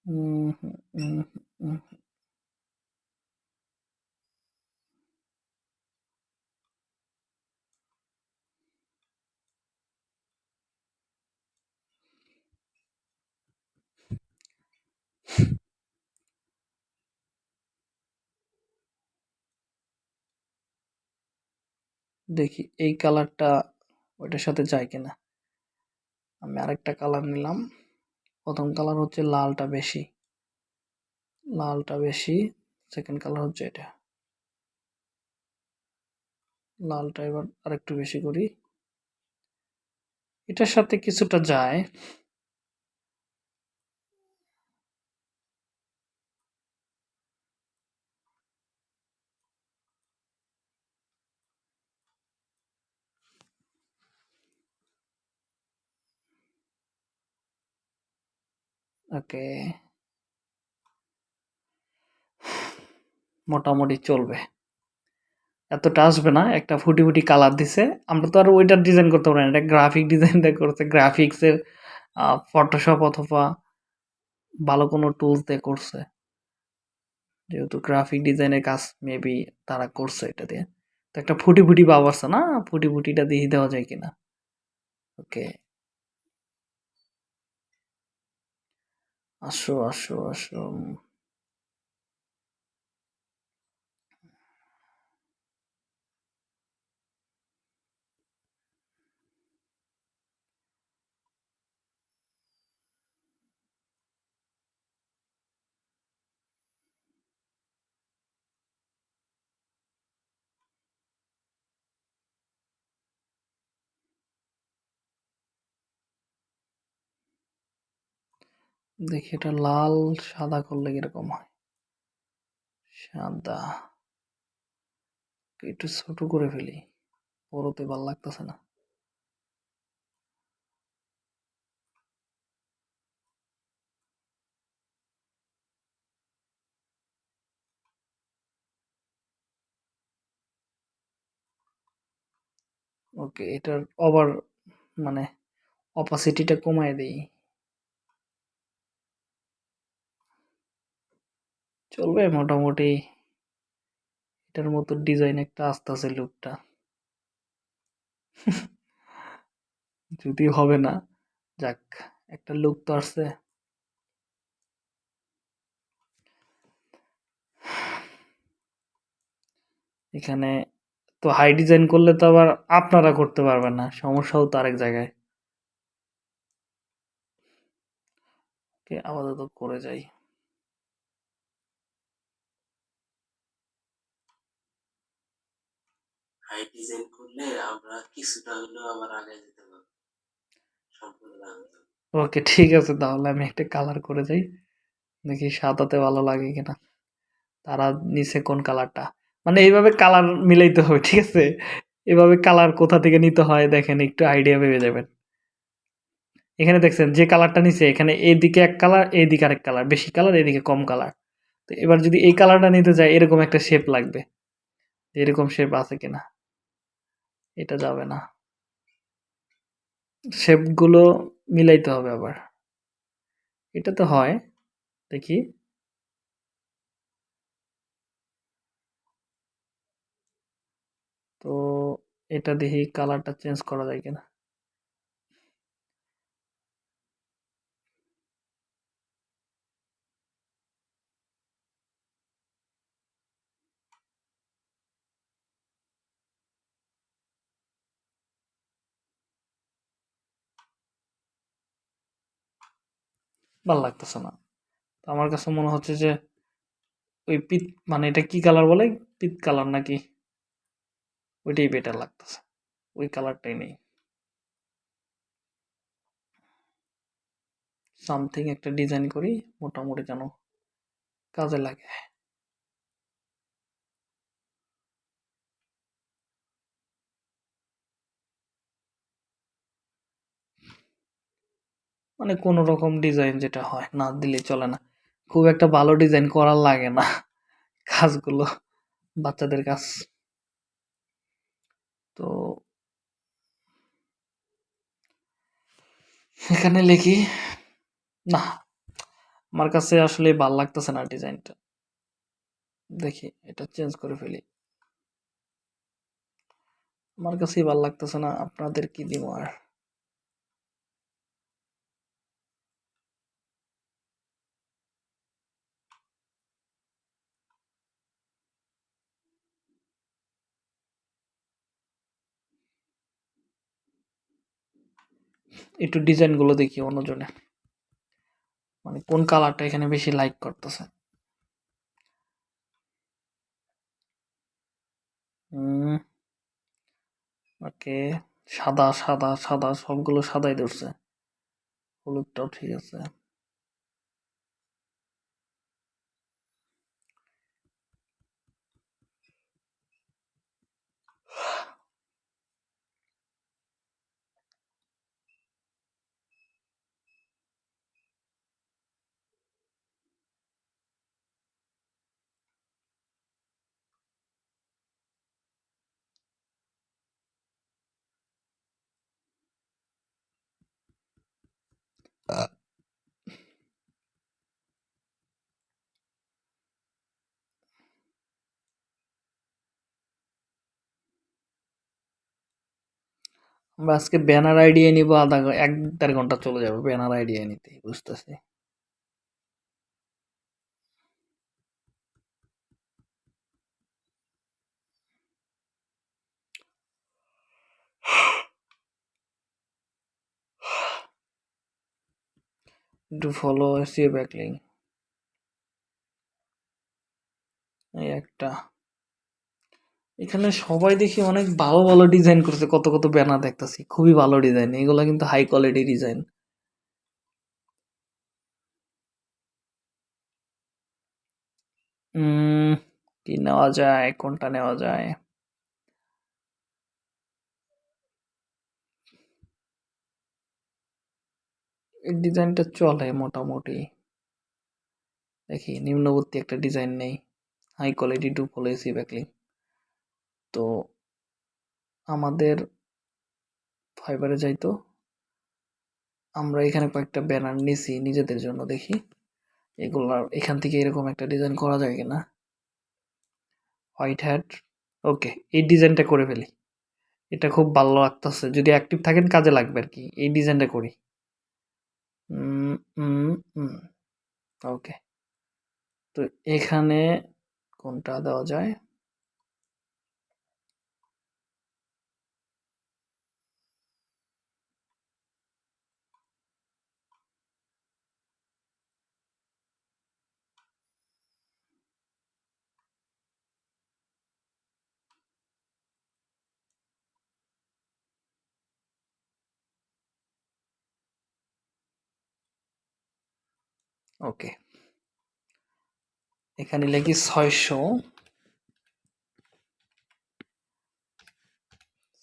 দেখি এই কালারটা ওইটার সাথে যায় কিনা। আমি আরেকটা কালার নিলাম। প্রথম কালার হচ্ছে লালটা বেশি। লালটা বেশি সেকেন্ড কালার হচ্ছে এটা। লালটা এবার আরেকটু বেশি করি। এটার সাথে কিছুটা যায়। ওকে। মোটামুটি চলবে। এতটা আসবে না, একটা ফুটি ফুটি কালার দিছে। আমরা তো আর ওইটার ডিজাইন করতে পারি না, এটা গ্রাফিক ডিজাইনটা করছে। গ্রাফিক্সের ফটোশপ অথবা ভালো কোনো টুলস দিয়ে করছে। যেহেতু গ্রাফিক ডিজাইনের কাজ মেবি তারা করছে এটা দিয়ে। তো একটা ফুটি ফুটি আছে না, ফুটি ফুটিটা দিয়ে দেওয়া যায় কিনা। ওকে। আসো আসো আসো দেখি এটা লাল, সাদা করলে কীরকম হয়? সাদা। একটু ছোট করে ফেলি। বড়তে ভালো লাগতেছে না। ওকে, এটার ওভার মানে অপাসিটিটা কমায় দেই। চলবে মোটামুটি। এটার মতো ডিজাইন একটা আসতেছে লুকটা যদি হবে না, যাক, একটা লুক তো আসছে। এখানে তো হাই ডিজাইন করলে তো আবার আপনারা করতে পারবেন না, সমস্যাও তো আরেক জায়গায়। আপাতত করে যাই। হাই ডিজাইন করলে আমরা কিছুটা হলেও আবার আগে যেতে পারব। সম্পূর্ণ ওকে, ঠিক আছে, তাহলে আমি একটা কালার করে যাই দেখি সাদাতে ভালো লাগে কিনা। তারা নিচে কোন কালারটা? মানে এইভাবে কালার মিলাইতে হবে, ঠিক আছে? এভাবে কালার কোথা থেকে নিতে হয় দেখেন, একটু আইডিয়া পেয়ে যাবেন। এখানে দেখছেন, যে কালারটা নিচে এখানে এইদিকে এক কালার এইদিকে আরেক কালার, বেশি কালার এইদিকে কম কালার। তো এবার যদি এই কালারটা নিতে যায় এরকম একটা শেপ লাগবে। এরকম শেপ আছে কিনা? এটা যাবে না। শেপগুলো মিলাইতে হবে আবার। এটা তো হয়, দেখি। তো এটা দেখি কালারটা চেঞ্জ করা যায় কিনা। ভালো লাগতেছে না। তো আমার কাছে মনে হচ্ছে যে, ওই পিত মানে এটা কি কালার বলে? পিত কালার নাকি? ওইটাই বেটার লাগতেছে। ওই কালারটাই নেই। সামথিং একটা ডিজাইন করি, মোটামুটি যেন কাজে লাগে। মানে কোনো রকম ডিজাইন যেটা হয়, না দিলে চলে না। খুব একটা ভালো ডিজাইন করার লাগে না কাজগুলো, বাচ্চাদের কাজ। তো এখানে লিখি, না, আমার কাছে আসলে ভালো লাগতেছে না ডিজাইনটা দেখি, এটা চেঞ্জ করে ফেলি। আমার কাছেই ভালো লাগতেছে না, আপনাদের কি দিব আর? একটু ডিজাইনগুলো দেখি অন্যজনে। মানে কোন কালারটা এখানে বেশি লাইক করতেছে। ওকে, সাদা সাদা সাদা, সবগুলো সাদাই ধরছে। হলুদটাও ঠিক আছে। আমরা আজকে ব্যানার আইডিয়া নিব, আধা এক দেড় ঘণ্টা চলে যাবে ব্যানার আইডিয়া নিতে, বুঝতেছি? একটু ফলো এসিও ব্যাকলিং এই একটা। এখানে সবাই দেখি অনেক ভালো ভালো ডিজাইন করছে, কত কত ব্যানার দেখতেছি, খুবই ভালো ডিজাইন এগুলা কিন্তু হাই কোয়ালিটি ডিজাইন কি নেওয়া যায়, কোনটা নেওয়া যায়? এই ডিজাইনটা চলে মোটামুটি। দেখি, নিম্নবর্তী একটা ডিজাইন নেই high quality do follow SEO backlink তো আমাদের ফাইবারে যাইতো আমরা এখানে কয়েকটা ব্যানার নিছি নিজেদের জন্য দেখি এগুলা এখান থেকে এরকম একটা ডিজাইন করা যায় কিনা। হোয়াইট হ্যাট ওকে এই ডিজাইনটা করে ফেলি। এটা খুব ভালো লাগতেছে, যদি অ্যাক্টিভ থাকেন কাজে লাগবে আর কি এই ডিজাইনটা করি। ওকে তো এখানে কোনটা দেওয়া যায়? ওকে। এখানে লিখি ছয়শো।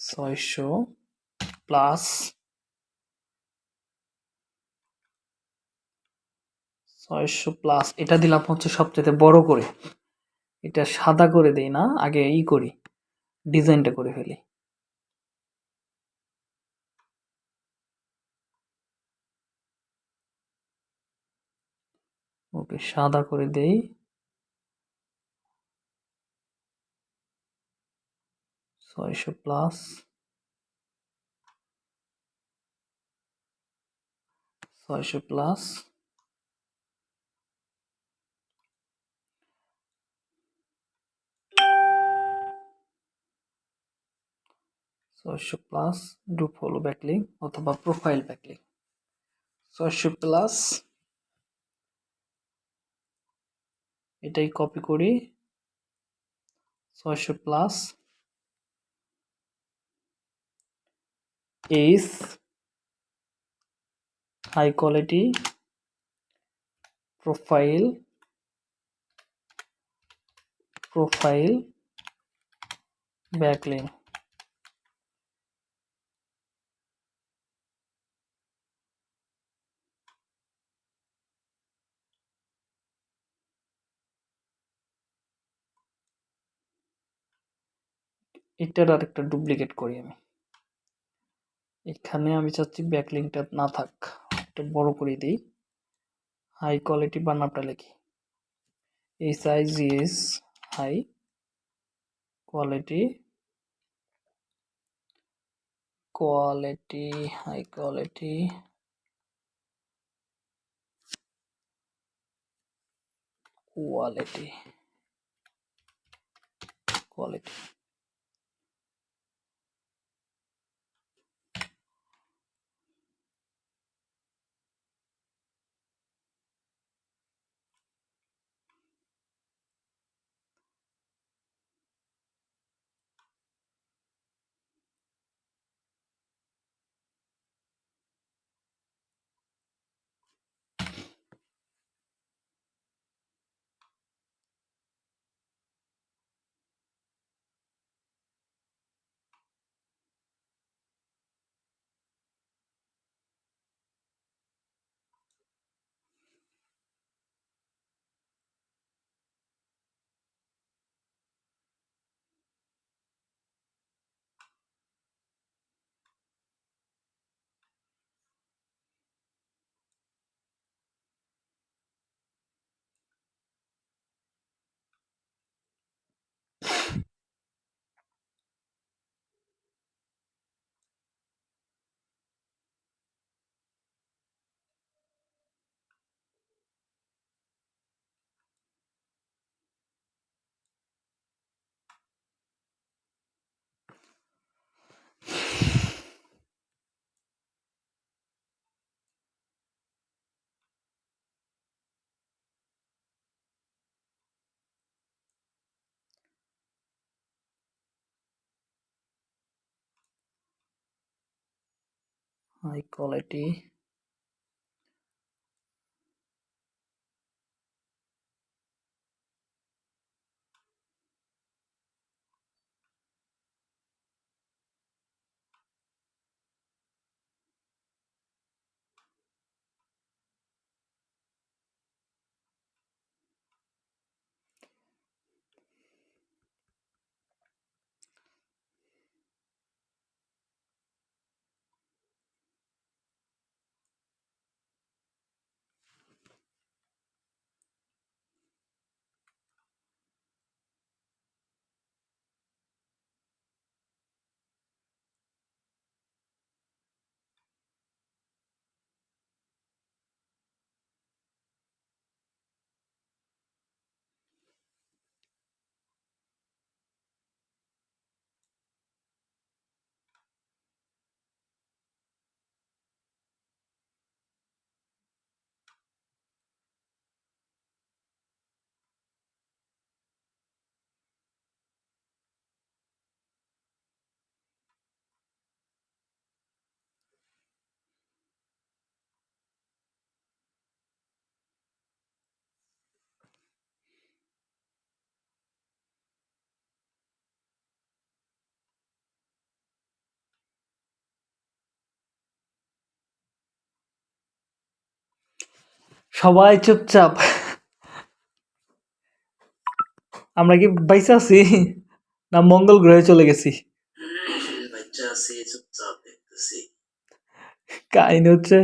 ছয়শো প্লাস ছয়শো প্লাস, এটা দিলাম হচ্ছে সবচেয়ে বড় করে। এটা সাদা করে দেই না, আগে ই করি, ডিজাইনটা করে ফেলি। ওকে সাদা করে দেই। ছয়শো প্লাস। ছয়শো প্লাস। ছয়শো প্লাস গ্রুপ হলো ব্যাকলিং অথবা প্রোফাইল ব্যাকলিং। ছয়শো প্লাস। এটাই কপি করি ছয়শো প্লাস এইস high quality profile profile backlink এটার আর একটা ডুপ্লিকেট করি আমি। এখানে আমি চাচ্ছি ব্যাকলিংটা না থাক, একটু বড় করে দিই। হাই কোয়ালিটি বানানটা লিখি। H I G S high quality quality high quality quality quality high quality সবাই চুপচাপ। আমরা কি বাইসা আছি? না মঙ্গল গ্রহে চলে গেছি? কাহিনী হচ্ছে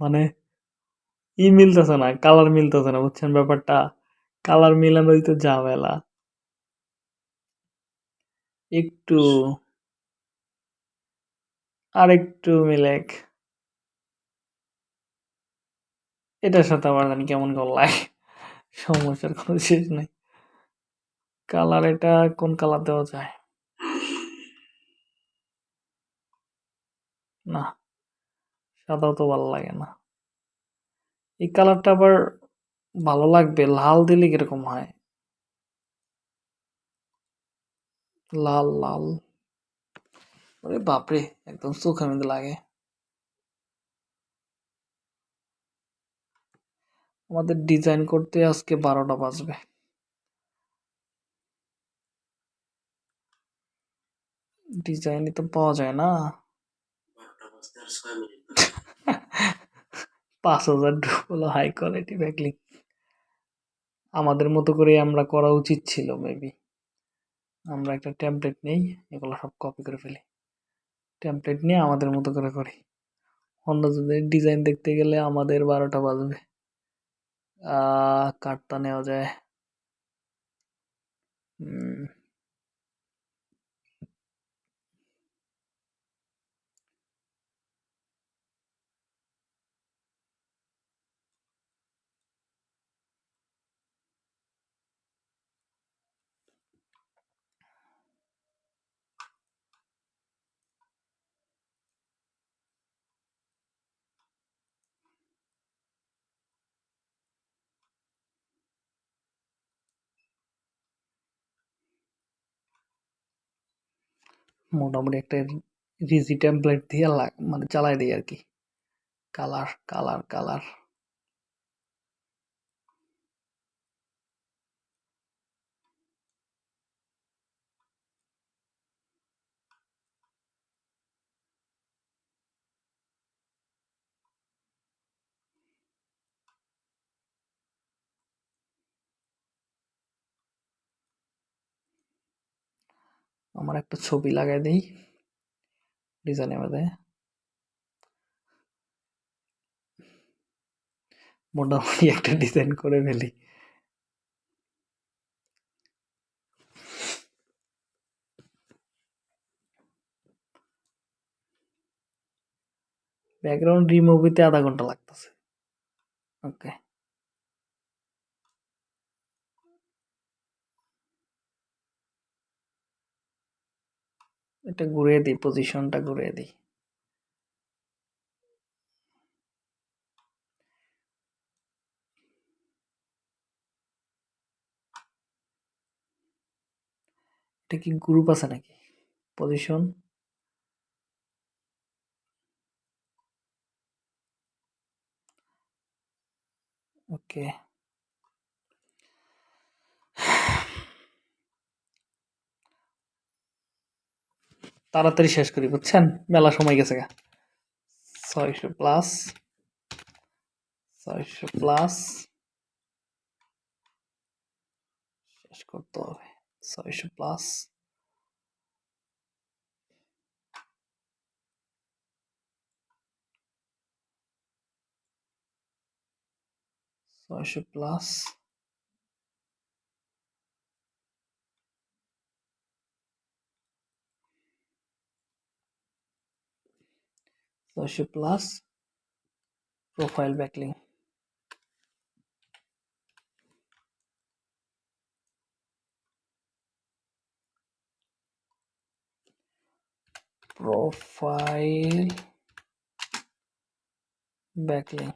মানে ই মিলতেছে না, কালার মিলতেছে না, বুঝছেন ব্যাপারটা? কালার মিলানোই তো ঝামেলা। একটু আর একটু মিলেক এটার সাথে আমার জানি কেমন কেমন লাগে। সমস্যার কোনো শেষ নাই। কালার এটা কোন কালার দেওয়া যায়? না, সাদাও তো ভালো লাগে না। এই কালারটা আবার ভালো লাগবে, লাল দিলে কীরকম হয়? লাল লাল। ওরে বাপরে একদম চোখের মধ্যে লাগে। আমাদের ডিজাইন করতে আজকে বারোটা বাজবে। ডিজাইনই তো পাওয়া যায় না। পাঁচ হাজার হলো হাই কোয়ালিটি ব্যাকলিং আমাদের মতো করে আমরা করা উচিত ছিল মেবি আমরা একটা টেমপ্লেট নেই এগুলো সব কপি করে ফেলি। টেমপ্লেট নিয়ে আমাদের মতো করে করি। অন্য অন্যজনের ডিজাইন দেখতে গেলে আমাদের বারোটা বাজবে। কাটটা নেওয়া যায়। মোটামুটি একটা রিজি টেমপ্লেট দিয়ে লাগ- মানে চালাই দিই আর কি কালার কালার কালার আমার একটা ছবি লাগাই দিই। ডিজাইনের মধ্যে মোটামুটি একটা ডিজাইন করে ফেলি। ব্যাকগ্রাউন্ড রিমুভ হইতে আধা ঘণ্টা লাগতেছে। ওকে এটা ঘুরিয়ে দিই পজিশনটা ঘুরিয়ে দিই। এটা কি গ্রুপ আছে নাকি? পজিশন ওকে তাড়াতাড়ি শেষ করি, বুঝছেন? মেলা সময় গেছে গা। ছয়শো প্লাস ছয়শো প্লাস, শেষ করতে হবে। ছয়শো প্লাস। ছয়শো প্লাস। ছয়শো plus profile backlink profile backlink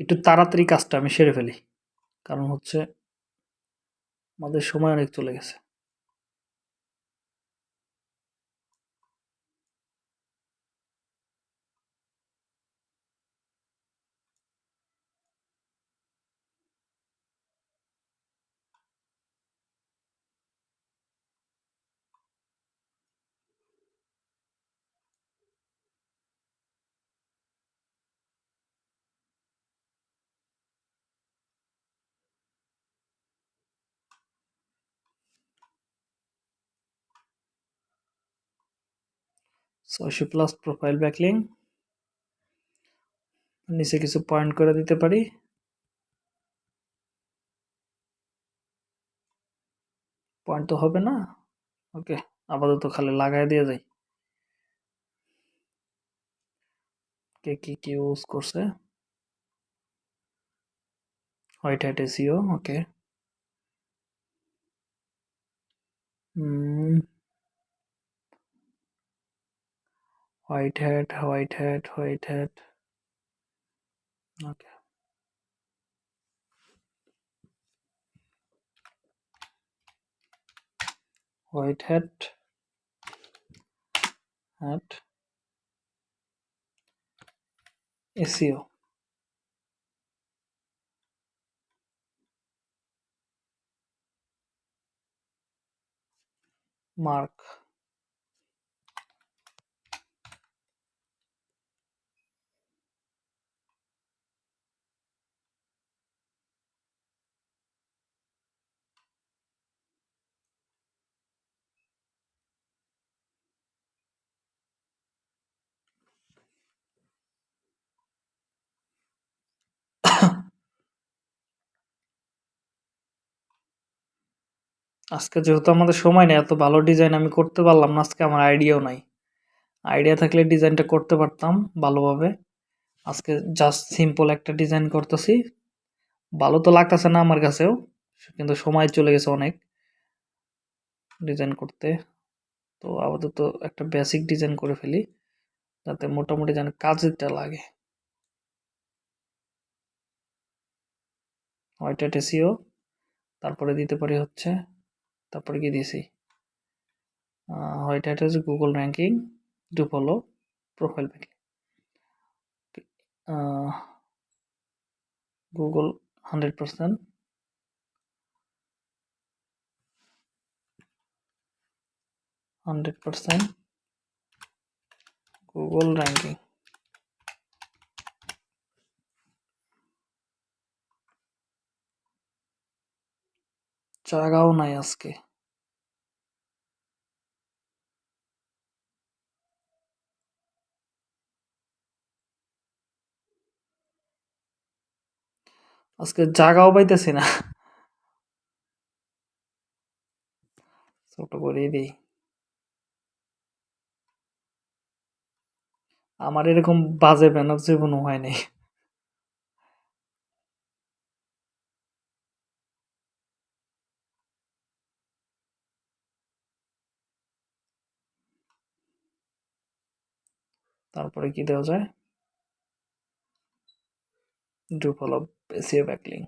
একটু তাড়াতাড়ি কাজটা আমি সেরে ফেলি। কারণ হচ্ছে আমাদের সময় অনেক চলে গেছে। ছয়শো প্লাস প্রোফাইল ব্যাকলিং নিচে কিছু পয়েন্ট করে দিতে পারি। পয়েন্ট তো হবে না? ওকে আপাতত খালি লাগাই দিয়ে যাই। কে কি কি ইউজ করছে? White hat SEO okay white hat white hat white hat. Okay. White hat. At SEO mark. আজকে যেহেতু আমাদের সময় নেই, এত ভালো ডিজাইন আমি করতে পারলাম না, আজকে আমার আইডিয়াও নাই। আইডিয়া থাকলে ডিজাইনটা করতে পারতাম ভালোভাবে। আজকে জাস্ট সিম্পল একটা ডিজাইন করতেছি। ভালো তো লাগতেছে না আমার কাছেও, কিন্তু সময় চলে গেছে অনেক ডিজাইন করতে। তো আপাতত একটা বেসিক ডিজাইন করে ফেলি, যাতে মোটামুটি যেন কাজেরটা লাগে। হোয়াইট এসিও তারপরে দিতে পারি হচ্ছে তারপরে কি দিয়েছি white hat Google ranking to follow profile banking Google hundred percent hundred percent Google ranking জায়গাও নাই আজকে। আজকে জাগাও পাইতেছি না। ছোট করেই দিই। আমার এরকম বাজে ব্যানার জীবনও হয় নাই। তারপরে কি দেওয়া যায়? ডু ফলো এসিও ব্যাকলিং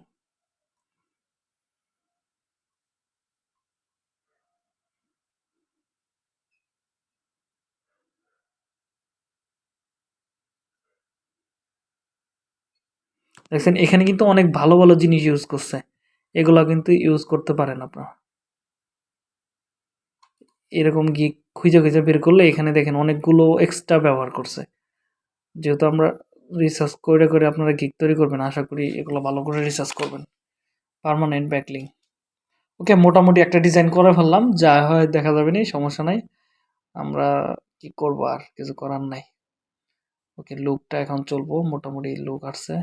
দেখছেন, এখানে কিন্তু অনেক ভালো ভালো জিনিস ইউজ করছে। এগুলা কিন্তু ইউজ করতে পারেন আপনারা। এরকম গিয়ে খুঁজে খুঁজে বের করলে এখানে দেখেন অনেকগুলো এক্সট্রা ব্যবহার করছে। যেহেতু আমরা রিসার্চ করে করে আপনারা গিক তৈরি করবেন। আশা করি এগুলো ভালো করে রিসার্চ করবেন। পারমানেন্ট ব্যাকলিং ওকে মোটামুটি একটা ডিজাইন করে ফেললাম। যা হয় দেখা যাবে নি, সমস্যা নাই। আমরা কি করব আর? কিছু করার নাই। ওকে লুকটা এখন চলবো। মোটামুটি লুক আসছে।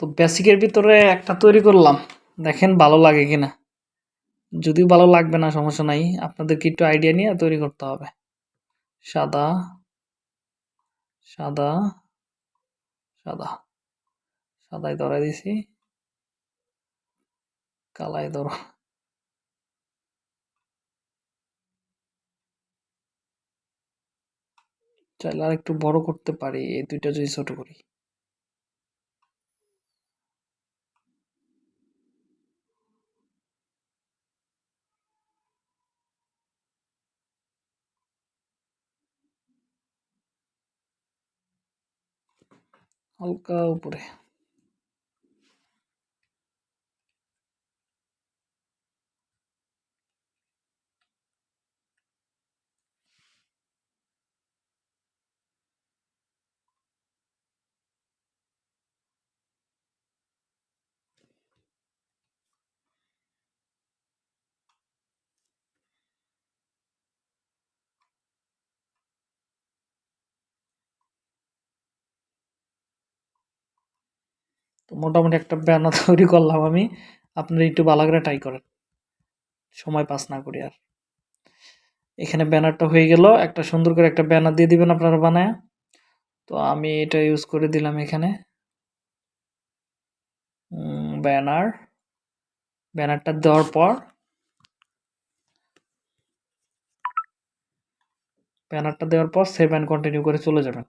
তো বেসিকের ভিতরে একটা তৈরি করলাম। দেখেন ভালো লাগে কিনা। যদিও ভালো লাগবে না, সমস্যা নাই। আপনাদেরকে একটু আইডিয়া নিয়ে তৈরি করতে হবে। সাদা সাদা সাদা। সাদাই ধরাই দিছি। কালাই ধরো। চাইলে আর একটু বড় করতে পারি। এই দুইটা যদি ছোট করি। হালকা উপরে তো মোটামুটি একটা ব্যানার তৈরি করলাম আমি। আপনারা একটু ভালো করে ট্রাই করেন। সময় পাস না করি আর। এখানে ব্যানারটা হয়ে গেল। একটা সুন্দর করে একটা ব্যানার দিয়ে দিবেন আপনারা বানায়। তো আমি এটা ইউজ করে দিলাম এখানে। ব্যানার ব্যানারটা দেওয়ার পর ব্যানারটা দেওয়ার পর সেভ অ্যান্ড কন্টিনিউ করে চলে যাবেন।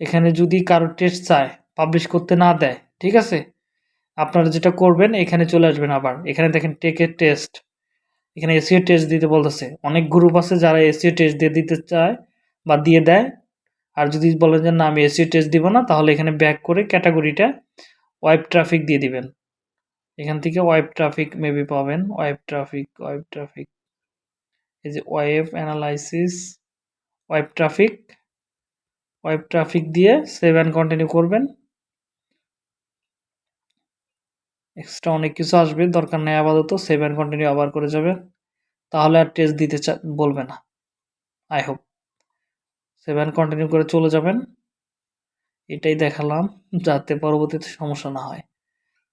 এখানে যদি কারও টেস্ট চায় পাবলিশ করতে না দেয়, ঠিক আছে? আপনারা যেটা করবেন, এখানে চলে আসবেন আবার। এখানে দেখেন টেকের টেস্ট এখানে এসিও টেস্ট দিতে বলতেছে। অনেক গ্রুপ আছে যারা এসিও টেস্ট দিয়ে দিতে চায় বা দিয়ে দেয়। আর যদি বলেন যে, না, আমি এসিও টেস্ট দিব না, তাহলে এখানে ব্যাক করে ক্যাটাগরিটা ওয়েব ট্রাফিক দিয়ে দিবেন। এখান থেকে ওয়েব ট্রাফিক মেবি পাবেন। ওয়েব ট্রাফিক ওয়েব ট্রাফিক এই যে web analysis web traffic web traffic দিয়ে সেভ অ্যান্ড কন্টিনিউ করবেন। এক্সট্রা অনেক কিছু আসবে, দরকার নেই আপাতত, সেভ অ্যান্ড কন্টিনিউ আবার করে যাবে। তাহলে আর টেস্ট দিতে বলবে না। I hope save and continue করে চলে যাবেন। এটাই দেখালাম, যাতে পরবর্তীতে সমস্যা না হয়।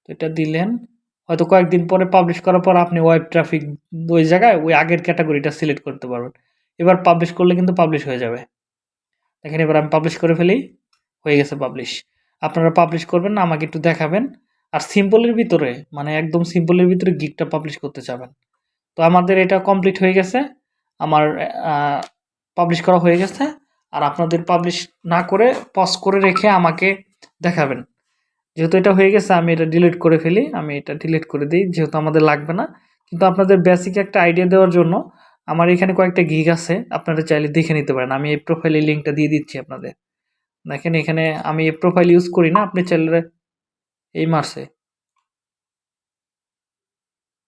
তো এটা দিলেন। হয়তো কয়েকদিন পরে পাবলিশ করার পর আপনি ওয়েব ট্রাফিক ওই জায়গায়, ওই আগের ক্যাটাগরিটা সিলেক্ট করতে পারবেন। এবার পাবলিশ করলে কিন্তু পাবলিশ হয়ে যাবে। দেখেন, এবার আমি পাবলিশ করে ফেলি। হয়ে গেছে পাবলিশ আপনারা পাবলিশ করবেন না, আমাকে একটু দেখাবেন। আর সিম্পলের ভিতরে মানে একদম সিম্পলের ভিতরে গিকটা পাবলিশ করতে চাবেন। তো আমাদের এটা কমপ্লিট হয়ে গেছে। আমার পাবলিশ করা হয়ে গেছে। আর আপনাদের পাবলিশ না করে পজ করে রেখে আমাকে দেখাবেন। যেহেতু এটা হয়ে গেছে, আমি এটা ডিলিট করে ফেলি। আমি এটা ডিলিট করে দিই, যেহেতু আমাদের লাগবে না। কিন্তু আপনাদের বেসিক একটা আইডিয়া দেওয়ার জন্য আমার এখানে কয়েকটা গিগ আছে, আপনারা চাইলে দেখে নিতে পারেন। আমি এই প্রোফাইলে লিঙ্কটা দিয়ে দিচ্ছি আপনাদের। দেখেন এখানে আমি এই প্রোফাইল ইউজ করি না, আপনি চাইলে এই মার্সে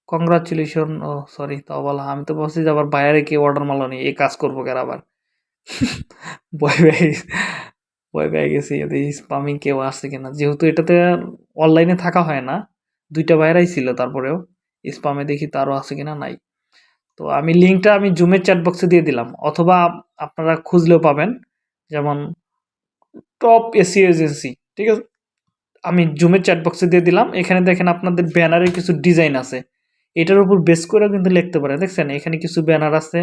কংগ্রাচুলেশন ও সরি তাও বলা আমি তো বলছি যে আবার বাইরে কে অর্ডার মারলো নি এই কাজ করব কেন আবার? ভয় পেয়ে ভয় পেয়ে গেছি স্পামিং কেউ আসছে কিনা। যেহেতু এটাতে অনলাইনে থাকা হয় না, দুইটা বাইরাই ছিল তারপরেও স্পামে দেখি তারও আছে কিনা নাই। তো আমি লিঙ্কটা আমি জুমের চ্যাট বক্সে দিয়ে দিলাম। অথবা আপনারা খুঁজলেও পাবেন। যেমন টপ এসি এজেন্সি ঠিক আছে? আমি জুমের চ্যাট বক্সে দিয়ে দিলাম। এখানে দেখেন আপনাদের ব্যানারে কিছু ডিজাইন আছে। এটার উপর বেস করেও কিন্তু লিখতে পারেন দেখছেন? এখানে কিছু ব্যানার আছে।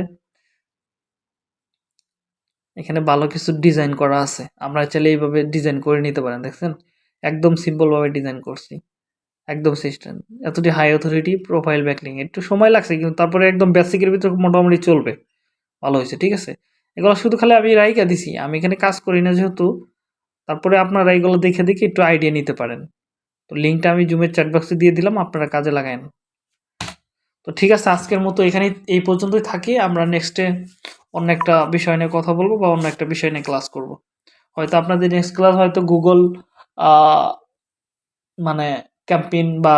এখানে ভালো কিছু ডিজাইন করা আছে। আমরা চাইলে এইভাবে ডিজাইন করে নিতে পারেন, দেখছেন? একদম সিম্পলভাবে ডিজাইন করছি। একদম সিস্টেম এতটি হাই অথরিটি প্রোফাইল ব্যাকলিং একটু সময় লাগছে, কিন্তু তারপরে একদম বেসিকের ভিতরে মোটামুটি চলবে। ভালো হয়েছে, ঠিক আছে? এগুলো শুধু খালি আমি রাইকা দিছি, আমি এখানে কাজ করি না যেহেতু, তারপরে আপনারা এইগুলো দেখে দেখে একটু আইডিয়া নিতে পারেন। তো লিঙ্কটা আমি জুমের চ্যাটবক্সে দিয়ে দিলাম, আপনারা কাজে লাগায়েন। তো ঠিক আছে, আজকের মতো এখানেই, এই পর্যন্তই থাকি। আমরা নেক্সটে অন্য একটা বিষয় নিয়ে কথা বলব বা অন্য একটা বিষয় নিয়ে ক্লাস করব। হয়তো আপনাদের নেক্সট ক্লাস হয়তো গুগল মানে ক্যাম্পেইন বা,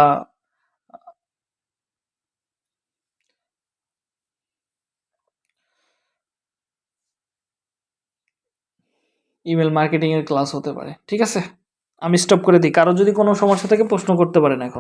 ইমেল মার্কেটিং এর ক্লাস হতে পারে। ঠিক আছে? আমি স্টপ করে দিই। কারও যদি কোনো সমস্যা থেকে প্রশ্ন করতে পারেন এখন।